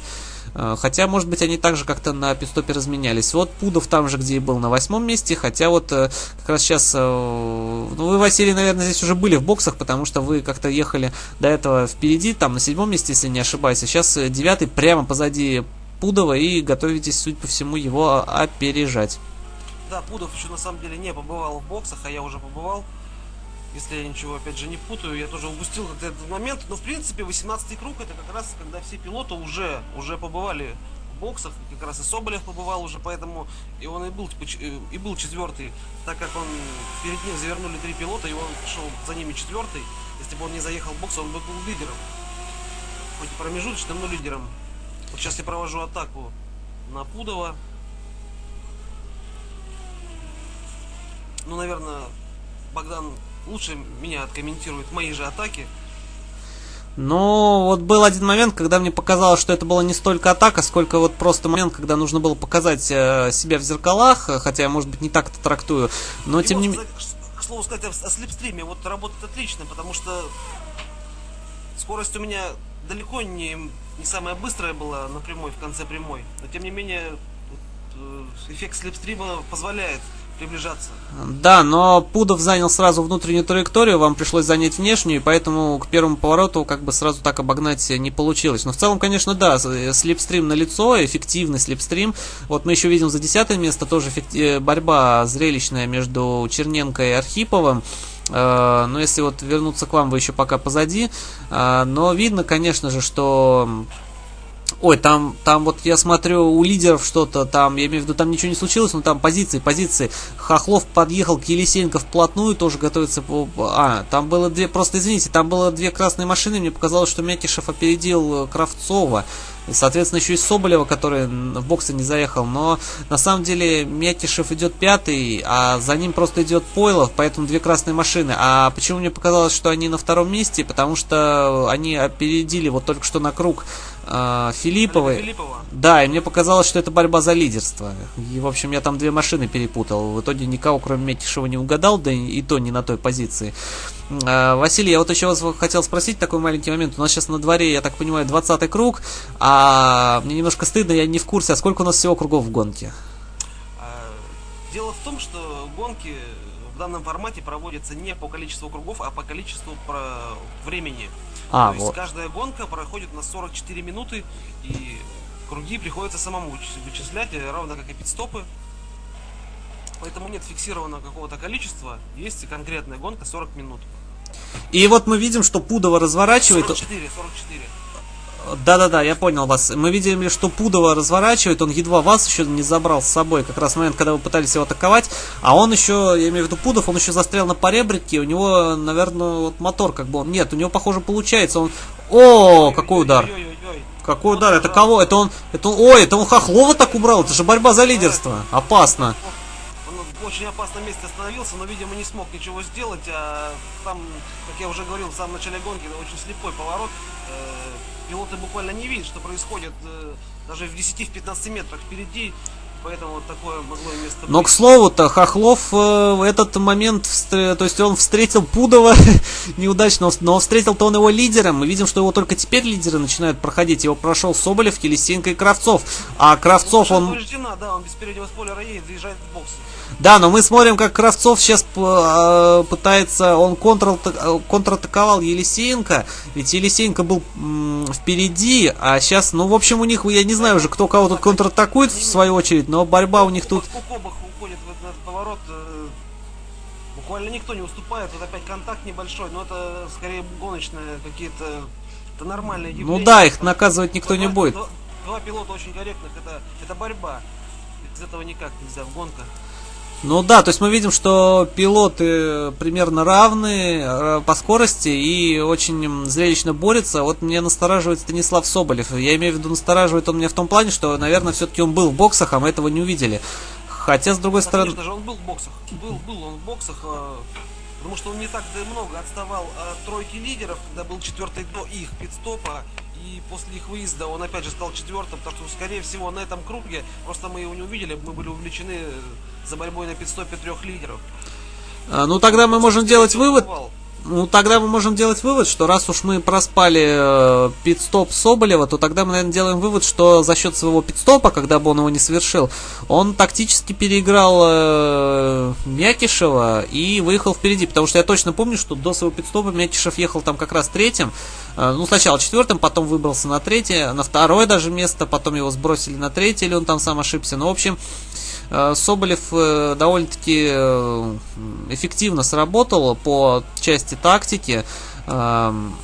Э, хотя, может быть, они также как-то на пистопе разменялись. Вот Пудов там же, где и был на восьмом месте. Хотя вот э, как раз сейчас... Э, ну, вы, Василий, наверное, здесь уже были в боксах, потому что вы как-то ехали до этого впереди, там на седьмом месте, если не ошибаюсь. А сейчас девятый прямо позади Пудова и готовитесь, судя по всему, его опережать. Да, Пудов еще на самом деле не побывал в боксах, а я уже побывал если я ничего опять же не путаю, я тоже упустил как-то этот момент, но в принципе 18 круг это как раз когда все пилоты уже, уже побывали в боксах, как раз и Соболев побывал уже, поэтому и он и был, типа, и был четвертый, так как он перед ним завернули три пилота, и он шел за ними четвертый, если бы он не заехал в бокс, он бы был лидером, хоть и промежуточным, но лидером. Вот сейчас я провожу атаку на Пудова. Ну, наверное, Богдан лучше меня откомментирует мои же атаки. Но вот был один момент, когда мне показалось, что это была не столько атака, сколько вот просто момент, когда нужно было показать э, себя в зеркалах, хотя я, может быть, не так это трактую, но И тем не менее... К слову сказать, о слепстриме вот работает отлично, потому что скорость у меня далеко не, не самая быстрая была на прямой, в конце прямой, но тем не менее э, эффект слепстрима позволяет приближаться. Да, но Пудов занял сразу внутреннюю траекторию, вам пришлось занять внешнюю, поэтому к первому повороту как бы сразу так обогнать не получилось. Но в целом, конечно, да, слепстрим на лицо, эффективный слепстрим. Вот мы еще видим за десятое место тоже э, борьба зрелищная между Черненко и Архиповым. Э, но если вот вернуться к вам, вы еще пока позади. Э, но видно, конечно же, что Ой, там, там вот я смотрю у лидеров что-то, там, я имею в виду, там ничего не случилось, но там позиции, позиции. Хохлов подъехал к Елисеенко вплотную, тоже готовится по... А, там было две, просто извините, там было две красные машины, мне показалось, что Мякишев опередил Кравцова. И, соответственно, еще и Соболева, который в боксе не заехал. Но на самом деле Мякишев идет пятый, а за ним просто идет Пойлов, поэтому две красные машины. А почему мне показалось, что они на втором месте? Потому что они опередили вот только что на круг э, Филипповой. Филиппова. Да, и мне показалось, что это борьба за лидерство. И, в общем, я там две машины перепутал. В итоге никого, кроме Мякишева, не угадал, да и, и то не на той позиции. Э, Василий, я вот еще вас хотел спросить такой маленький момент. У нас сейчас на дворе, я так понимаю, 20 круг, а мне немножко стыдно, я не в курсе, а сколько у нас всего кругов в гонке? А, дело в том, что гонки в данном формате проводятся не по количеству кругов, а по количеству времени. А, То вот. есть каждая гонка проходит на 44 минуты, и круги приходится самому вычислять, равно как и пидстопы. Поэтому нет фиксированного какого-то количества, есть конкретная гонка 40 минут. И вот мы видим, что Пудова разворачивает... 44, 44. Да-да-да, я понял вас. Мы видели, что Пудова разворачивает, он едва вас еще не забрал с собой, как раз в момент, когда вы пытались его атаковать, а он еще, я имею в виду Пудов, он еще застрял на поребрике, у него, наверное, вот мотор как бы он... Нет, у него, похоже, получается, он... О, какой удар! Какой удар? Это кого? Это он... Это он... Ой, это он Хохлова так убрал, это же борьба за лидерство. Опасно очень опасном месте остановился, но, видимо, не смог ничего сделать. А там, как я уже говорил в самом начале гонки, очень слепой поворот. Э, пилоты буквально не видят, что происходит э, даже в 10-15 метрах впереди. поэтому вот такое могло место быть. Но, к слову-то, Хохлов э, в этот момент, встр- то есть он встретил Пудова неудачно, но встретил-то он его лидером. Мы видим, что его только теперь лидеры начинают проходить. Его прошел Соболев, Елисенко и Кравцов. А Кравцов, Машина он... повреждена, да, он без переднего спойлера едет, заезжает в бокс. Да, но мы смотрим, как Кравцов сейчас э, пытается, он контр, контратаковал Елисеенко, ведь Елисеенко был впереди, а сейчас, ну, в общем, у них, я не знаю уже, кто кого тут контратакует в свою очередь, но борьба у них тут... Уходит в этот поворот. э, Буквально никто не уступает. Вот опять контакт небольшой, но это скорее гоночные какие-то... Это нормальные явления. Ну да, их наказывать никто не будет. Два, два пилота очень корректных, это, это борьба. Без этого никак нельзя в гонках. Ну да, то есть мы видим, что пилоты примерно равны э, по скорости и очень зрелищно борются. Вот мне настораживает Станислав Соболев. Я имею в виду, настораживает он меня в том плане, что, наверное, все-таки он был в боксах, а мы этого не увидели. Хотя, с другой Да, стороны... Конечно же, он был в боксах. Был, был он в боксах, э, потому что он не так много отставал от тройки лидеров, когда был четвертый до их пидстопа. И после их выезда он опять же стал четвертым, потому что, скорее всего, на этом круге, просто мы его не увидели, мы были увлечены э, за борьбой на пидстопе трех лидеров. А, Ну тогда мы можем делать вывод, Бывал. Ну, тогда мы можем делать вывод, что раз уж мы проспали э, пит-стоп Соболева, то тогда мы, наверное, делаем вывод, что за счет своего пит-стопа, когда бы он его не совершил, он тактически переиграл э, Мякишева и выехал впереди. Потому что я точно помню, что до своего пит-стопа Мякишев ехал там как раз третьим. Э, ну, сначала четвертым, потом выбрался на третье, на второе даже место, потом его сбросили на третье, или он там сам ошибся. Ну, в общем, Э, Соболев э, довольно-таки э, эффективно сработал по части тактики. Эм,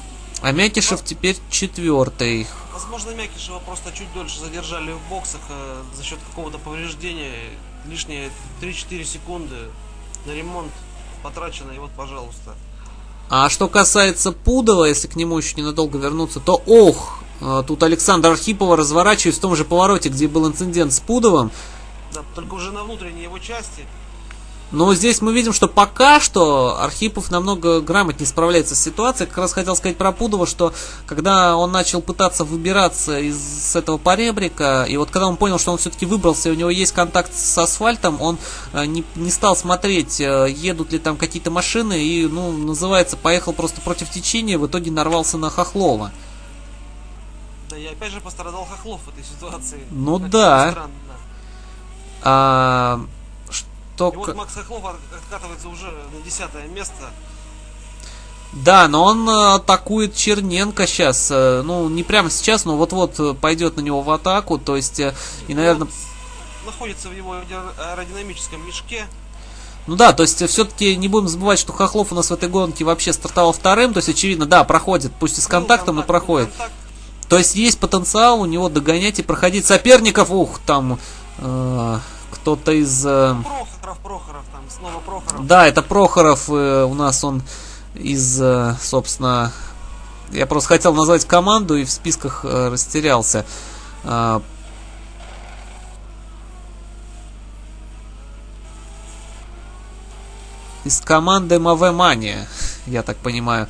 А Мякишев теперь четвертый. Возможно, Мякишева просто чуть дольше задержали в боксах э, за счет какого-то повреждения. Лишние 3-4 секунды на ремонт потрачено, и вот, пожалуйста. А что касается Пудова, если к нему еще ненадолго вернуться, то ох, э, тут Александр Архипова разворачивается в том же повороте, где был инцидент с Пудовым. Да, только уже на внутренней его части. Но здесь мы видим, что пока что Архипов намного грамотнее справляется с ситуацией. Как раз хотел сказать про Пудова, что когда он начал пытаться выбираться из с этого поребрика, и вот когда он понял, что он все-таки выбрался, и у него есть контакт с асфальтом, он э, не, не стал смотреть, э, едут ли там какие-то машины, и, ну, называется, поехал просто против течения, в итоге нарвался на Хохлова. Да и опять же пострадал Хохлов в этой ситуации. Ну Как да. странно. А, что... И вот Макс Хохлов от- откатывается уже на десятое место. Да, но он э, атакует Черненко сейчас. э, Ну, не прямо сейчас, но вот-вот э, пойдет на него в атаку. То есть, и, наверное, Он находится в его аэро- аэродинамическом мешке. Ну да, то есть все-таки не будем забывать, что Хохлов у нас в этой гонке вообще стартовал вторым, то есть очевидно, да, проходит, пусть и с Был контактом, но контакт, был проходит. контакт. То есть есть потенциал у него догонять и проходить соперников. Ух, там э, кто-то из... э, Прохоров, Прохоров, там снова Прохоров. да, это Прохоров э, у нас он из, э, собственно... Я просто хотел назвать команду и в списках растерялся. А, из команды МВ Мания, я так понимаю.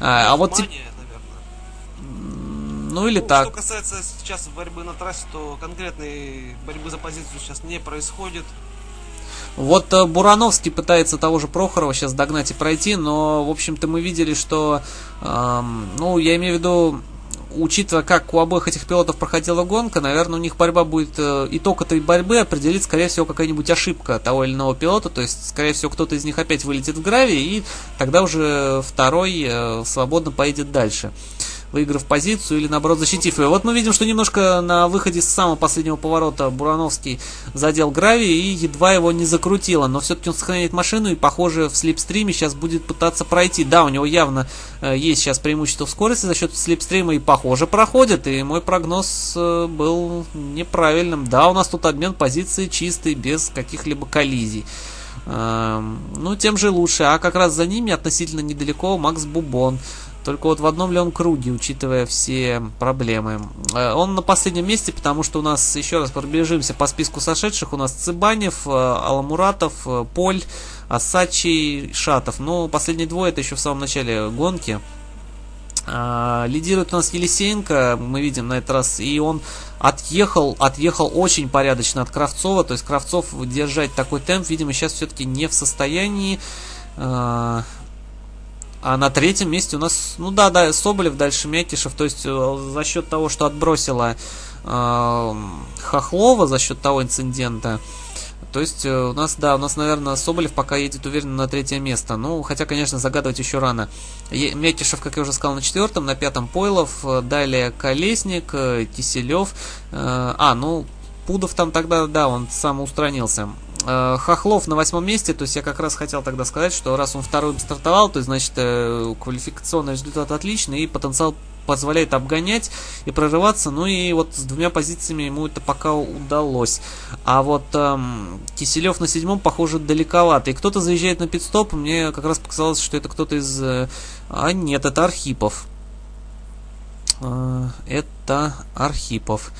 А, а вот Мания. Ну или Ну, так. Что касается сейчас борьбы на трассе, то конкретной борьбы за позицию сейчас не происходит. Вот э, Бурановский пытается того же Прохорова сейчас догнать и пройти, но, в общем-то, мы видели, что, эм, ну, я имею в виду, учитывая, как у обоих этих пилотов проходила гонка, наверное, у них борьба будет, э, итог этой борьбы определит, скорее всего, какая-нибудь ошибка того или иного пилота, то есть, скорее всего, кто-то из них опять вылетит в гравий, и тогда уже второй э, свободно поедет дальше выиграв позицию или наоборот защитив ее. Вот мы видим, что немножко на выходе с самого последнего поворота Бурановский задел гравий и едва его не закрутило, но все-таки он сохраняет машину и, похоже, в слепстриме сейчас будет пытаться пройти. Да, у него явно э, есть сейчас преимущество в скорости за счет слепстрима и, похоже, проходит, и мой прогноз э, был неправильным. Да, у нас тут обмен позиции чистый, без каких-либо коллизий. Эм, Ну, тем же лучше. А как раз за ними относительно недалеко Макс Бубон. Только вот в одном ли он круге, учитывая все проблемы. Э, Он на последнем месте, потому что у нас, еще раз пробежимся по списку сошедших, у нас Цыбанев, э, Аламуратов, э, Поль, Асачи, Шатов. Ну, последние двое это еще в самом начале гонки. А, лидирует у нас Елисеенко, мы видим на этот раз, и он отъехал, отъехал очень порядочно от Кравцова, то есть Кравцов держать такой темп, видимо, сейчас все-таки не в состоянии. А, на третьем месте у нас, ну да, да, Соболев, дальше Мякишев, то есть э, за счет того, что отбросила э, Хохлова, за счет того инцидента, то есть э, у нас, да, у нас, наверное, Соболев пока едет уверенно на третье место. Ну, хотя, конечно, загадывать еще рано. Мякишев, как я уже сказал, на четвертом, на пятом Пойлов, э, далее Колесник, Киселев. А, ну, Пудов там тогда, да, он самоустранился. Хохлов на восьмом месте, то есть я как раз хотел тогда сказать, что раз он вторым стартовал, то есть, значит, квалификационный результат отличный и потенциал позволяет обгонять и прорываться. Ну и вот с двумя позициями ему это пока удалось. А вот эм, Киселев на седьмом, похоже, далековато. И кто-то заезжает на пидстоп. Мне как раз показалось, что это кто-то из... Э, а нет, это Архипов. Э, это Архипов.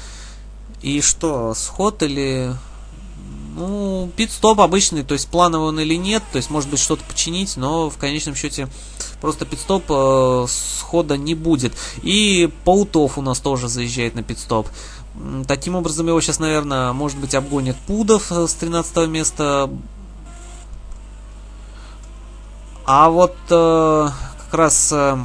И что, сход или... Ну, пит-стоп обычный, то есть плановый он или нет, то есть может быть что-то починить, но в конечном счете просто пит-стоп э, схода не будет. И Паутов у нас тоже заезжает на пит-стоп. Таким образом, его сейчас, наверное, может быть, обгонит Пудов э, с 13 места. А вот э, как раз э,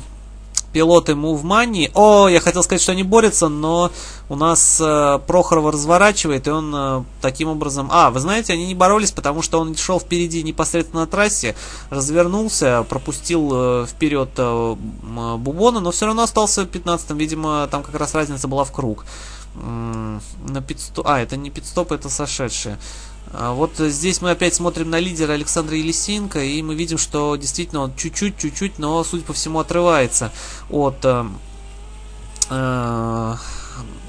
пилоты Money. О, я хотел сказать, что они борются, но у нас э, Прохорова разворачивает, и он э, таким образом... А, вы знаете, они не боролись, потому что он шел впереди непосредственно на трассе, развернулся, пропустил э, вперед э, Бубона, но все равно остался 15-м. Видимо, там как раз разница была в круг. На пидстоп... А, это не пидстоп, это сошедшие. А вот здесь мы опять смотрим на лидера Александра Елисенко, и мы видим, что действительно он чуть-чуть, чуть-чуть, но, судя по всему, отрывается от э, э,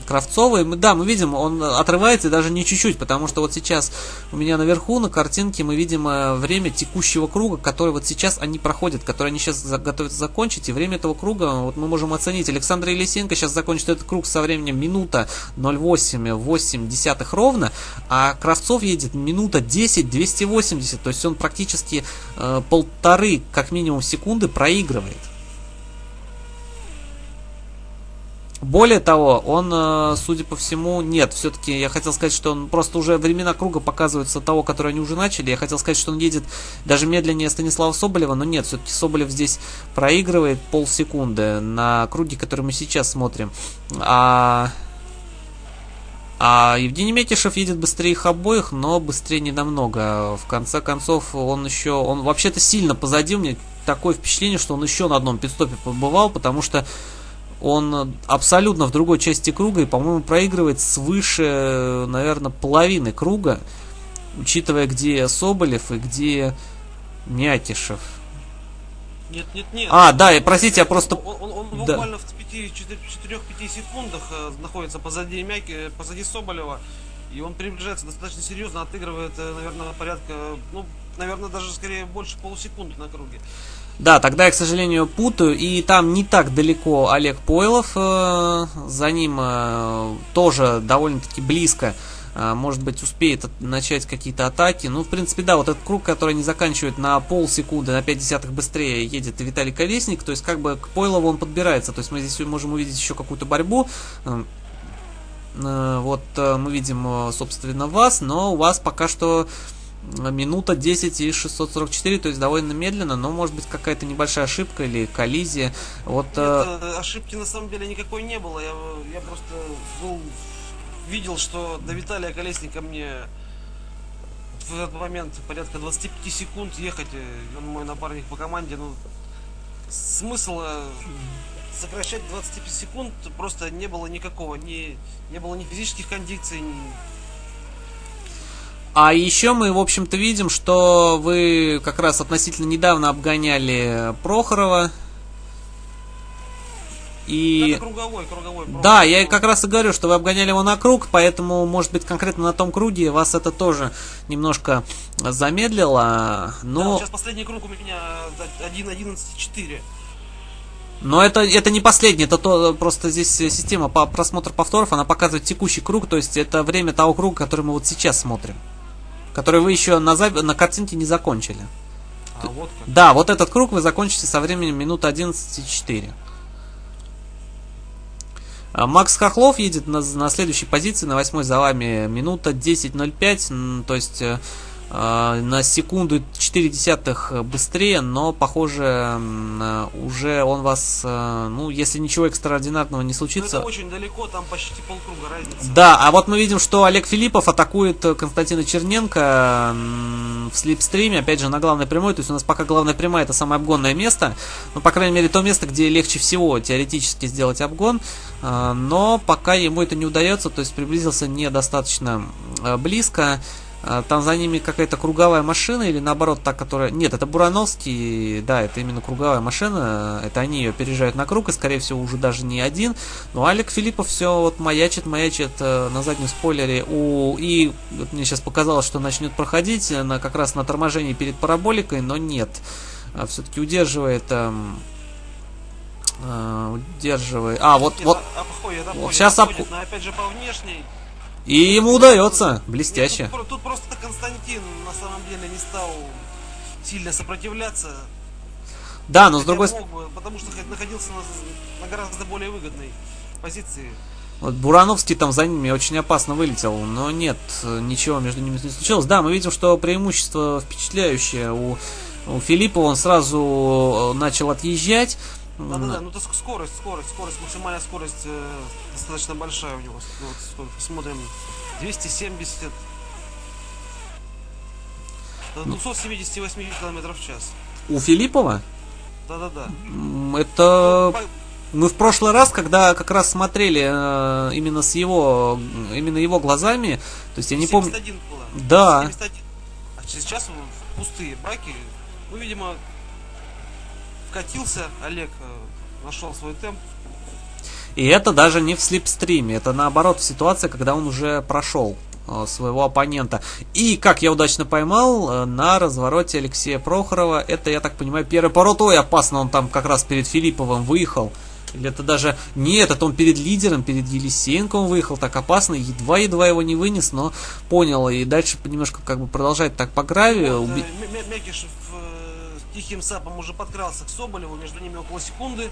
Кравцовой, да, мы видим, он отрывается даже не чуть-чуть, потому что вот сейчас у меня наверху на картинке мы видим э, время текущего круга, который вот сейчас они проходят, который они сейчас готовятся закончить, и время этого круга вот мы можем оценить. Александр Елисенко сейчас закончит этот круг со временем минута 0,8 десятых ровно, а Кравцов едет минута 10 280, то есть он практически э, полторы как минимум секунды проигрывает. Более того, он, э, судя по всему, нет, все-таки я хотел сказать, что он просто уже времена круга показываются того, который они уже начали. Я хотел сказать, что он едет даже медленнее Станислава Соболева, но нет, все-таки Соболев здесь проигрывает полсекунды на круге, который мы сейчас смотрим. А, а Евгений Метишев едет быстрее их обоих, но быстрее не намного. В конце концов, он еще, он вообще-то сильно позади. У меня такое впечатление, что он еще на одном пидстопе побывал, потому что он абсолютно в другой части круга и, по-моему, проигрывает свыше, наверное, половины круга, учитывая, где Соболев и где Мякишев. Нет, нет, нет. А, да, и простите, я просто... Он, он, он да. буквально в 4-5 секундах э, находится позади Мяки, позади Соболева. И он приближается достаточно серьезно, отыгрывает, э, наверное, порядка, ну, наверное, даже скорее больше полусекунды на круге. Да, тогда я, к сожалению, путаю. И там не так далеко Олег Пойлов. Э, за ним э, тоже довольно-таки близко. Э, может быть, успеет начать какие-то атаки. Ну, в принципе, да, вот этот круг, который не заканчивает на полсекунды, на 5 десятых быстрее, едет Виталий Колесник. То есть, как бы к Пойлову он подбирается. То есть, мы здесь можем увидеть еще какую-то борьбу. Вот мы видим, собственно, вас, но у вас пока что минута 10 и 644, то есть довольно медленно, но может быть какая-то небольшая ошибка или коллизия. Вот, Нет, э... ошибки на самом деле никакой не было. Я, я просто был, видел, что до Виталия Колесника мне в этот момент порядка 25 секунд ехать. Он мой напарник по команде. Ну, смысла сокращать 25 секунд просто не было никакого. Не, не было ни физических кондиций, ни, а еще мы, в общем-то, видим, что вы как раз относительно недавно обгоняли Прохорова. И... Это круговой, круговой. Прохоров. Да, я как раз и говорю, что вы обгоняли его на круг, поэтому, может быть, конкретно на том круге вас это тоже немножко замедлило. Но... Да, сейчас последний круг у меня 1.11.4. Но это, это не последний, это то, просто здесь система по просмотру повторов, она показывает текущий круг, то есть это время того круга, который мы вот сейчас смотрим который вы еще на, зап... на картинке не закончили. А, вот как. Да, вот этот круг вы закончите со временем минут 11.4. А, Макс Хохлов едет на, на следующей позиции, на восьмой за вами минута 10.05, то есть э, на секунду 4 десятых быстрее, но, похоже, уже он вас, э, ну, если ничего экстраординарного не случится... Но это очень далеко, там почти полкруга разница. Да, а вот мы видим, что Олег Филиппов атакует Константина Черненко в слипстриме, опять же, на главной прямой, то есть у нас пока главная прямая это самое обгонное место, ну, по крайней мере, то место, где легче всего теоретически сделать обгон, э, но пока ему это не удается, то есть приблизился недостаточно э, близко, а, там за ними какая-то круговая машина или наоборот та, которая... Нет, это Бурановский, да, это именно круговая машина, это они ее переезжают на круг, и скорее всего уже даже не один. Но Алик Филиппов все вот маячит, маячит э, на заднем спойлере. У... И вот мне сейчас показалось, что начнет проходить на, как раз на торможении перед параболикой, но нет. А, Все-таки удерживает... Эм, э, удерживает... А, вот, вот, вот сейчас... Об... Но опять же по внешней и ему удается. Блестяще. Нет, тут, тут просто Константин на самом деле не стал сильно сопротивляться. Да, но с другой стороны... Потому что находился на, на гораздо более выгодной позиции. Вот Бурановский там за ними очень опасно вылетел, но нет, ничего между ними не случилось. Да, мы видим, что преимущество впечатляющее у, у Филиппа, он сразу э, начал отъезжать, да-да-да, ну это скорость, скорость, скорость, максимальная скорость э, достаточно большая у него. Вот, посмотрим, 270 до 278 км в час. У Филиппова? Да-да-да. Это... Мы в прошлый раз, когда как раз смотрели э, именно с его, именно его глазами, то есть я не помню... было. Да. 71. А сейчас пустые баки. Ну, видимо, вкатился, Олег э, нашел свой темп. И это даже не в слепстриме, это наоборот в ситуации, когда он уже прошел э, своего оппонента. И, как я удачно поймал, э, на развороте Алексея Прохорова, это, я так понимаю, первый поворот, ой, опасно, он там как раз перед Филипповым выехал. Или это даже... Нет, это он перед лидером, перед Елисеенко выехал так опасно, едва-едва его не вынес, но понял. И дальше немножко как бы продолжает так по гравию. Вот, уби... Мякишев тихим сапом уже подкрался к Соболеву, между ними около секунды.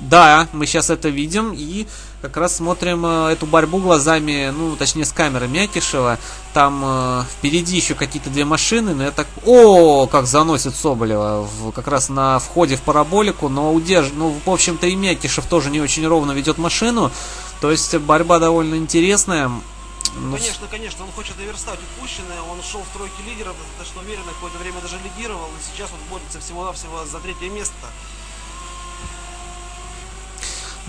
Да, мы сейчас это видим и как раз смотрим э, эту борьбу глазами, ну, точнее, с камеры Мякишева. Там э, впереди еще какие-то две машины, но я так... О, как заносит Соболева в, как раз на входе в параболику, но удерж... Ну, в общем-то, и Мякишев тоже не очень ровно ведет машину. То есть борьба довольно интересная. Ну, конечно, конечно, он хочет наверстать упущенное, он шел в тройке лидеров достаточно уверенно, какое-то время даже лидировал, и сейчас он борется всего-навсего за третье место.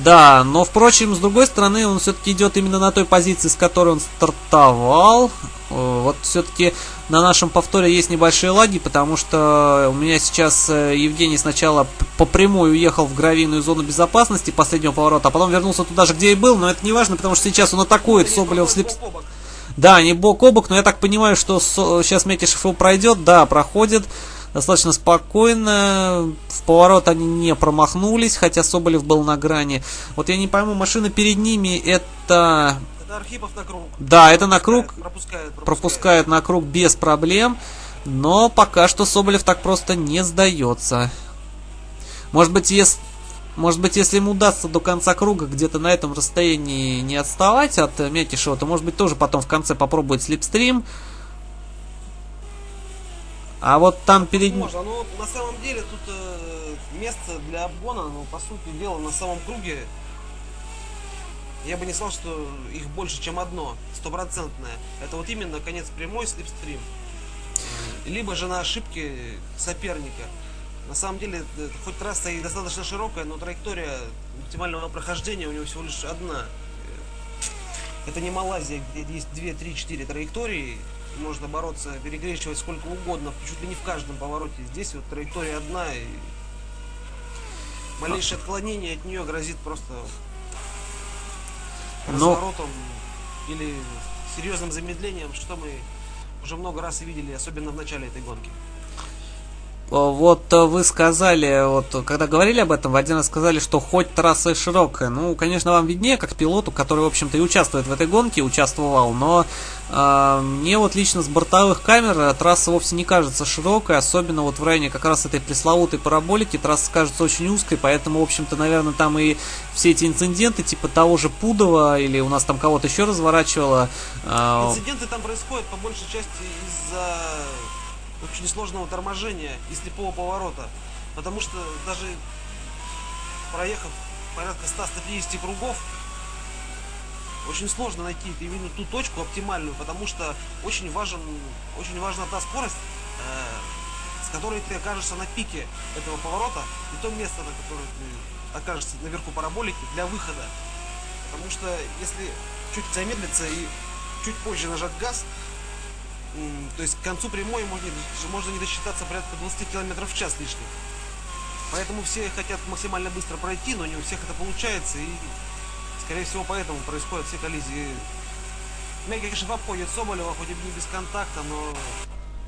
Да, но, впрочем, с другой стороны, он все-таки идет именно на той позиции, с которой он стартовал. Э, вот все-таки на нашем повторе есть небольшие лаги, потому что у меня сейчас э, Евгений сначала по прямой уехал в гравийную зону безопасности последнего поворота, а потом вернулся туда же, где и был, но это не важно, потому что сейчас он атакует Соболев слип... Да, не бок о бок, но я так понимаю, что сейчас Метишев его пройдет, да, проходит достаточно спокойно. В поворот они не промахнулись, хотя Соболев был на грани. Вот я не пойму, машина перед ними это... Это Архипов на круг. Да, это на круг. Пропускает, пропускает. пропускает на круг без проблем. Но пока что Соболев так просто не сдается. Может быть, если... Может быть, если ему удастся до конца круга где-то на этом расстоянии не отставать от Метишева, то может быть тоже потом в конце попробует слепстрим. А вот там перед... Можно, но на самом деле тут э, место для обгона, ну, по сути дела, на самом круге, я бы не сказал, что их больше, чем одно, стопроцентное. Это вот именно конец прямой слепстрим. Либо же на ошибке соперника. На самом деле, э, хоть трасса и достаточно широкая, но траектория оптимального прохождения у него всего лишь одна. Это не Малайзия, где есть 2, 3, 4 траектории, можно бороться, перекрещивать сколько угодно, чуть ли не в каждом повороте. Здесь вот траектория одна, и малейшее отклонение от нее грозит просто Но... разворотом или серьезным замедлением, что мы уже много раз видели, особенно в начале этой гонки. Вот вы сказали, вот когда говорили об этом, вы один раз сказали, что хоть трасса широкая. Ну, конечно, вам виднее, как пилоту, который, в общем-то, и участвует в этой гонке, участвовал, но э, мне вот лично с бортовых камер трасса вовсе не кажется широкой, особенно вот в районе как раз этой пресловутой параболики трасса кажется очень узкой, поэтому, в общем-то, наверное, там и все эти инциденты, типа того же Пудова, или у нас там кого-то еще разворачивало. Э... Инциденты там происходят по большей части из-за очень сложного торможения и слепого поворота. Потому что даже проехав порядка 100-150 кругов, очень сложно найти именно ту точку оптимальную, потому что очень, важен, очень важна та скорость, э, с которой ты окажешься на пике этого поворота, и то место, на которое ты окажешься наверху параболики для выхода. Потому что если чуть замедлиться и чуть позже нажать газ, то есть к концу прямой можно, можно не досчитаться порядка 20 км в час лишних. Поэтому все хотят максимально быстро пройти, но не у всех это получается. И, скорее всего, поэтому происходят все коллизии. Мягкий, конечно, обходит Соболева, хоть и не без контакта, но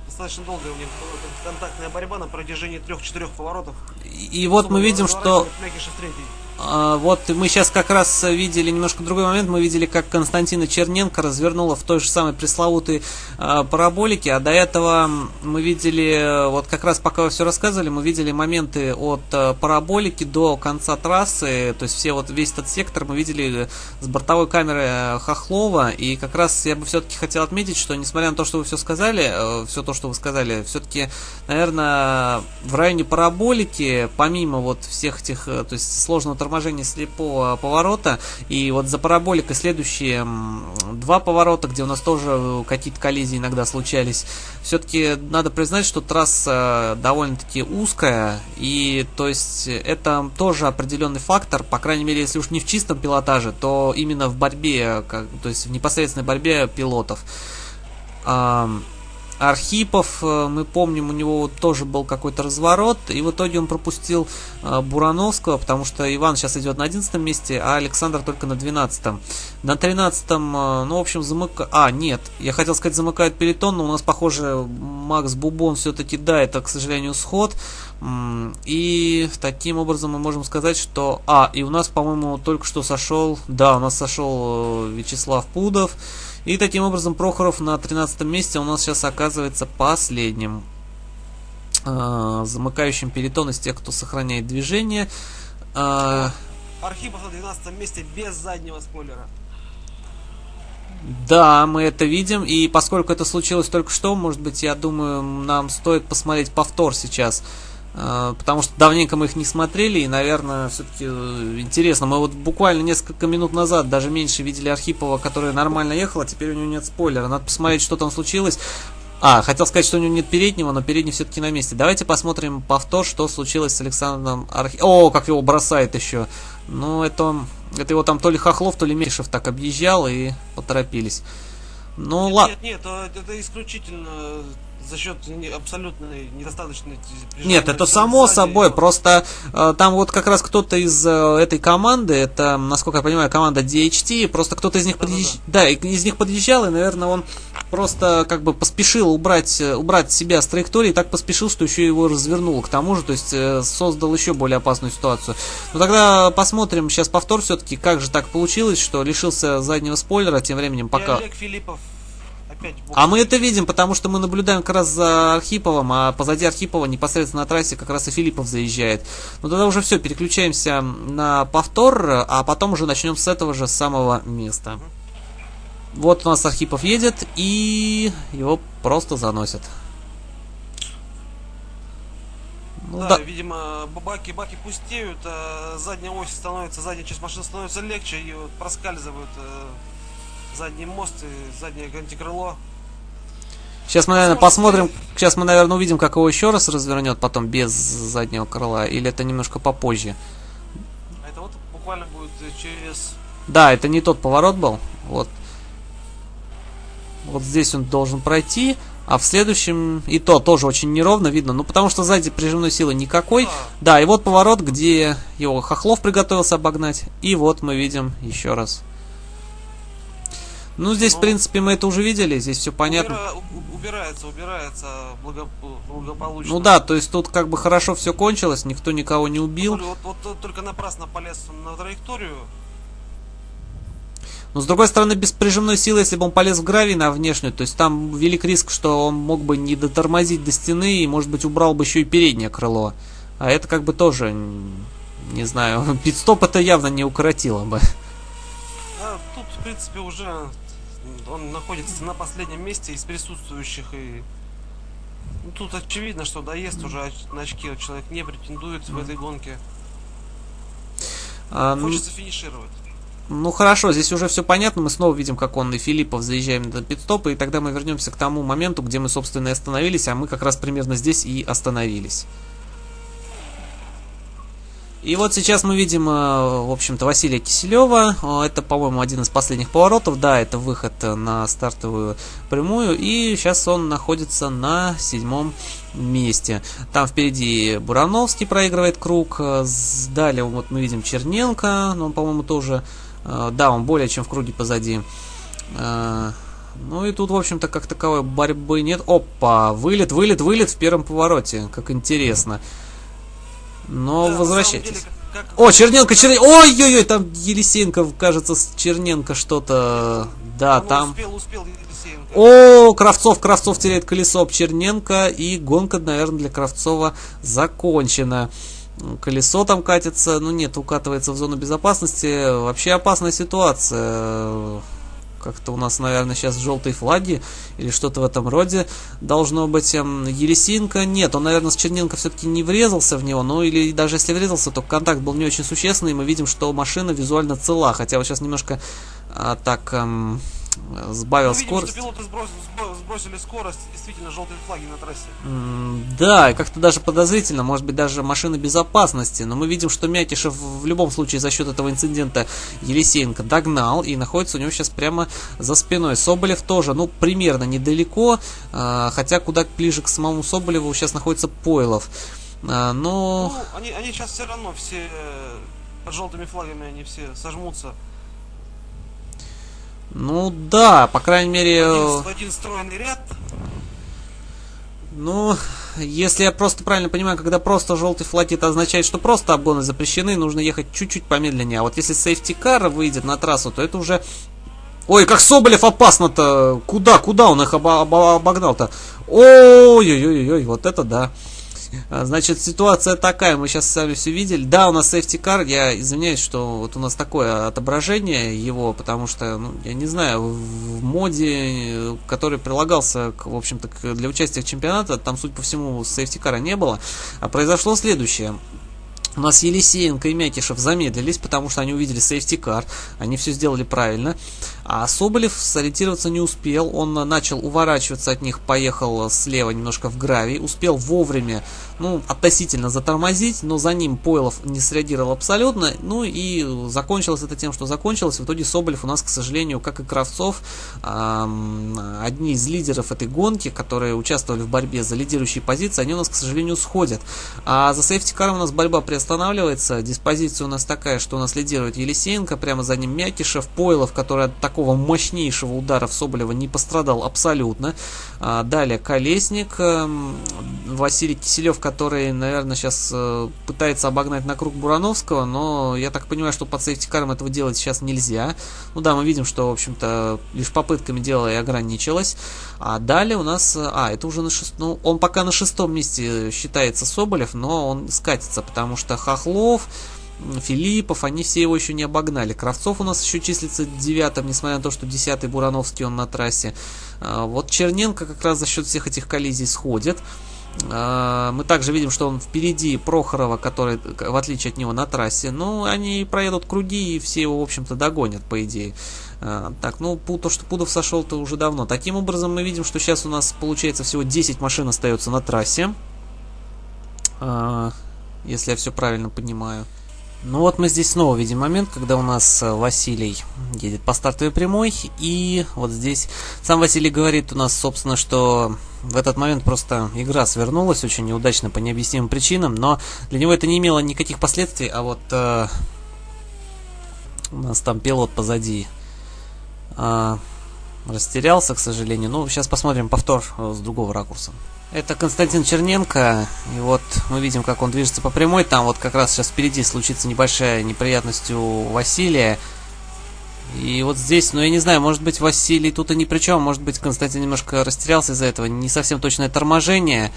достаточно долгая у них контактная борьба на протяжении трех-четырех поворотов. И, и вот мы видим, что... Мякишев третий. А, вот мы сейчас как раз видели немножко другой момент. Мы видели, как Константина Черненко развернула в той же самой пресловутой а, параболике. А до этого мы видели, вот как раз пока вы все рассказывали, мы видели моменты от а, параболики до конца трассы. То есть все вот весь этот сектор мы видели с бортовой камеры Хохлова. И как раз я бы все-таки хотел отметить, что несмотря на то, что вы все сказали, все то, что вы сказали, все-таки, наверное, в районе параболики, помимо вот всех этих, то есть сложного торможение слепого поворота. И вот за параболикой следующие два поворота, где у нас тоже какие-то коллизии иногда случались. Все-таки надо признать, что трасса довольно-таки узкая. И то есть это тоже определенный фактор. По крайней мере, если уж не в чистом пилотаже, то именно в борьбе, как, то есть в непосредственной борьбе пилотов. Архипов, э, мы помним, у него тоже был какой-то разворот, и в итоге он пропустил э, Бурановского, потому что Иван сейчас идет на 11 месте, а Александр только на 12. -м. На 13 э, ну, в общем, замыка... А, нет, я хотел сказать, замыкает пелетон, но у нас, похоже, Макс Бубон все-таки, да, это, к сожалению, сход. И таким образом мы можем сказать, что... А, и у нас, по-моему, только что сошел... Да, у нас сошел Вячеслав Пудов. И таким образом Прохоров на 13 месте у нас сейчас оказывается последним э, замыкающим перетон из тех, кто сохраняет движение. Э, Архипов на 12 месте без заднего спойлера. Да, мы это видим, и поскольку это случилось только что, может быть, я думаю, нам стоит посмотреть повтор сейчас. А, потому что давненько мы их не смотрели, и, наверное, все-таки э, интересно. Мы вот буквально несколько минут назад, даже меньше, видели Архипова, который нормально ехал, а теперь у него нет спойлера. Надо посмотреть, что там случилось. А, хотел сказать, что у него нет переднего, но передний все-таки на месте. Давайте посмотрим повтор, что случилось с Александром Архиповым. О, как его бросает еще. Ну, это, это его там то ли Хохлов, то ли Мешев так объезжал и поторопились. Ну, ладно. Нет, нет, это исключительно за счет абсолютной недостаточной... Нет, это само сзади. собой, просто э, там вот как раз кто-то из э, этой команды, это, насколько я понимаю, команда DHT, просто кто-то из них да, подъезж... да, да. да, из них подъезжал, и, наверное, он просто как бы поспешил убрать, э, убрать себя с траектории, так поспешил, что еще его развернул к тому же, то есть э, создал еще более опасную ситуацию. Но тогда посмотрим сейчас повтор все-таки, как же так получилось, что лишился заднего спойлера, тем временем пока... И Олег Филиппов опять... А мы это видим, потому что мы наблюдаем как раз за Архиповым, а позади Архипова непосредственно на трассе как раз и Филиппов заезжает. Ну тогда уже все, переключаемся на повтор, а потом уже начнем с этого же самого места. Вот у нас Архипов едет, и его просто заносят. Ну, да, да, видимо, баки, баки пустеют, а задняя ось становится, задняя часть машины становится легче, и проскальзывают э, задний мост и заднее антикрыло. Сейчас мы, наверное, посмотрим, сейчас мы, наверное, увидим, как его еще раз развернет потом без заднего крыла, или это немножко попозже. А это вот буквально будет через... Да, это не тот поворот был, вот. Вот здесь он должен пройти, а в следующем и то тоже очень неровно видно, ну потому что сзади прижимной силы никакой. А. Да, и вот поворот, где его Хохлов приготовился обогнать, и вот мы видим еще раз Ну, здесь, Ну, в принципе, мы это уже видели, здесь все понятно. Убира- убирается, убирается благо- благополучно. Ну да, то есть тут как бы хорошо все кончилось, никто никого не убил. Вот, вот, вот только напрасно полез на траекторию. Но с другой стороны, без прижимной силы, если бы он полез в гравий на внешнюю, то есть там велик риск, что он мог бы не дотормозить до стены и, может быть, убрал бы еще и переднее крыло. А это как бы тоже, не знаю, пидстоп это явно не укоротило бы. А тут, в принципе, уже он находится на последнем месте из присутствующих и ну, тут очевидно, что доест уже на очки человек не претендует в этой гонке. А, ну, Хочется финишировать. Ну хорошо, здесь уже все понятно, мы снова видим, как он и Филиппов заезжаем на пидстоп, и тогда мы вернемся к тому моменту, где мы, собственно, и остановились, а мы как раз примерно здесь и остановились. И вот сейчас мы видим, э, в общем-то, Василия Киселева. Э, Это, по-моему, один из последних поворотов. Да, это выход э, на стартовую прямую. И сейчас он находится на седьмом месте. Там впереди Бурановский проигрывает круг. Далее вот мы видим Черненко. Но он, по-моему, тоже... Да, он более чем в круге позади. Ну и тут, в общем-то, как таковой борьбы нет. Опа, вылет, вылет, вылет в первом повороте. Как интересно. Но Да, возвращайтесь. деле, как- как- О, Черненко, Черненко. Ой-ой-ой, там Елисеенко, кажется, с Черненко что-то. Да, Ну, там. Успел, успел Елисеенко. О, Кравцов, Кравцов теряет колесо об Черненко, и гонка, наверное, для Кравцова закончена. Колесо там катится, ну нет, укатывается в зону безопасности. Вообще опасная ситуация. Как-то у нас, наверное, сейчас желтые флаги или что-то в этом роде должно быть. Эм, Елисеенко нет, он, наверное, с Черненко все-таки не врезался в него, ну или даже если врезался, то контакт был не очень существенный, и мы видим, что машина визуально цела, хотя вот сейчас немножко а, так эм, сбавил видим, скорость. что пилоты сбросили, сбросили скорость, действительно желтые флаги на трассе. М, Да, как-то даже подозрительно, может быть, даже машины безопасности. Но мы видим, что Мякишев в любом случае за счет этого инцидента Елисеенко догнал и находится у него сейчас прямо за спиной. Соболев тоже, ну, примерно недалеко, а, хотя куда ближе к самому Соболеву сейчас находится Пойлов. А, Но Ну, они, они сейчас все равно все э, под желтыми флагами они все сожмутся. Ну да, по крайней мере, Один, в один стройный ряд. ну, если я просто правильно понимаю, когда просто желтый флаг, это означает, что просто обгоны запрещены, нужно ехать чуть-чуть помедленнее. А вот если сейфти-кар выйдет на трассу, то это уже... Ой, как Соболев опасно-то! Куда, куда он их оба- оба- обогнал-то? Ой-ой-ой-ой, вот это да. А, Значит, ситуация такая, мы сейчас сами все видели. Да, у нас safety car, я извиняюсь, что вот у нас такое отображение его, потому что, ну, я не знаю, в моде, который прилагался, в общем-то, для участия в чемпионате, там, судя по всему, safety car не было. А произошло следующее. У нас Елисеенко и Мякишев замедлились, потому что они увидели сейфти кар, они все сделали правильно. А Соболев сориентироваться не успел, он начал уворачиваться от них, поехал слева немножко в гравий, успел вовремя, ну, относительно затормозить, но за ним Пойлов не среагировал абсолютно, ну и закончилось это тем, что закончилось. В итоге Соболев у нас, к сожалению, как и Кравцов, ам, одни из лидеров этой гонки, которые участвовали в борьбе за лидирующие позиции, они у нас, к сожалению, сходят. А за safety car ом у нас борьба приостанавливается. Диспозиция у нас такая, что у нас лидирует Елисеенко, прямо за ним Мякишев, Пойлов, который от такого мощнейшего удара в Соболева не пострадал абсолютно. А, далее Колесник, эм, Василий Киселев, который, наверное, сейчас э, пытается обогнать на круг Бурановского, но я так понимаю, что под safety car ом этого делать сейчас нельзя. Ну да, мы видим, что, в общем-то, лишь попытками дело и ограничилось. А далее у нас... э, А, это уже на шестом... Ну, он пока на шестом месте считается Соболев, но он скатится, потому что Хохлов, Филиппов, они все его еще не обогнали. Кравцов у нас еще числится девятым, несмотря на то, что десятый Бурановский он на трассе. А, Вот Черненко как раз за счет всех этих коллизий сходит. А, Мы также видим, что он впереди Прохорова, который, в отличие от него, на трассе. Ну, они проедут круги и все его, в общем-то, догонят, по идее. А, Так, ну, то, что Пудов сошел-то уже давно. Таким образом, мы видим, что сейчас у нас, получается, всего 10 машин остается на трассе. Если я все правильно понимаю. Ну вот мы здесь снова видим момент, когда у нас э, Василий едет по стартовой прямой, и вот здесь сам Василий говорит у нас, собственно, что в этот момент просто игра свернулась очень неудачно по необъяснимым причинам, но для него это не имело никаких последствий, а вот э, у нас там пилот позади а, растерялся, к сожалению. Ну, сейчас посмотрим повтор с другого ракурса. Это Константин Черненко, и вот мы видим, как он движется по прямой, там вот как раз сейчас впереди случится небольшая неприятность у Василия, и вот здесь, ну я не знаю, может быть Василий тут и ни при чем, может быть Константин немножко растерялся из-за этого, не совсем точное торможение,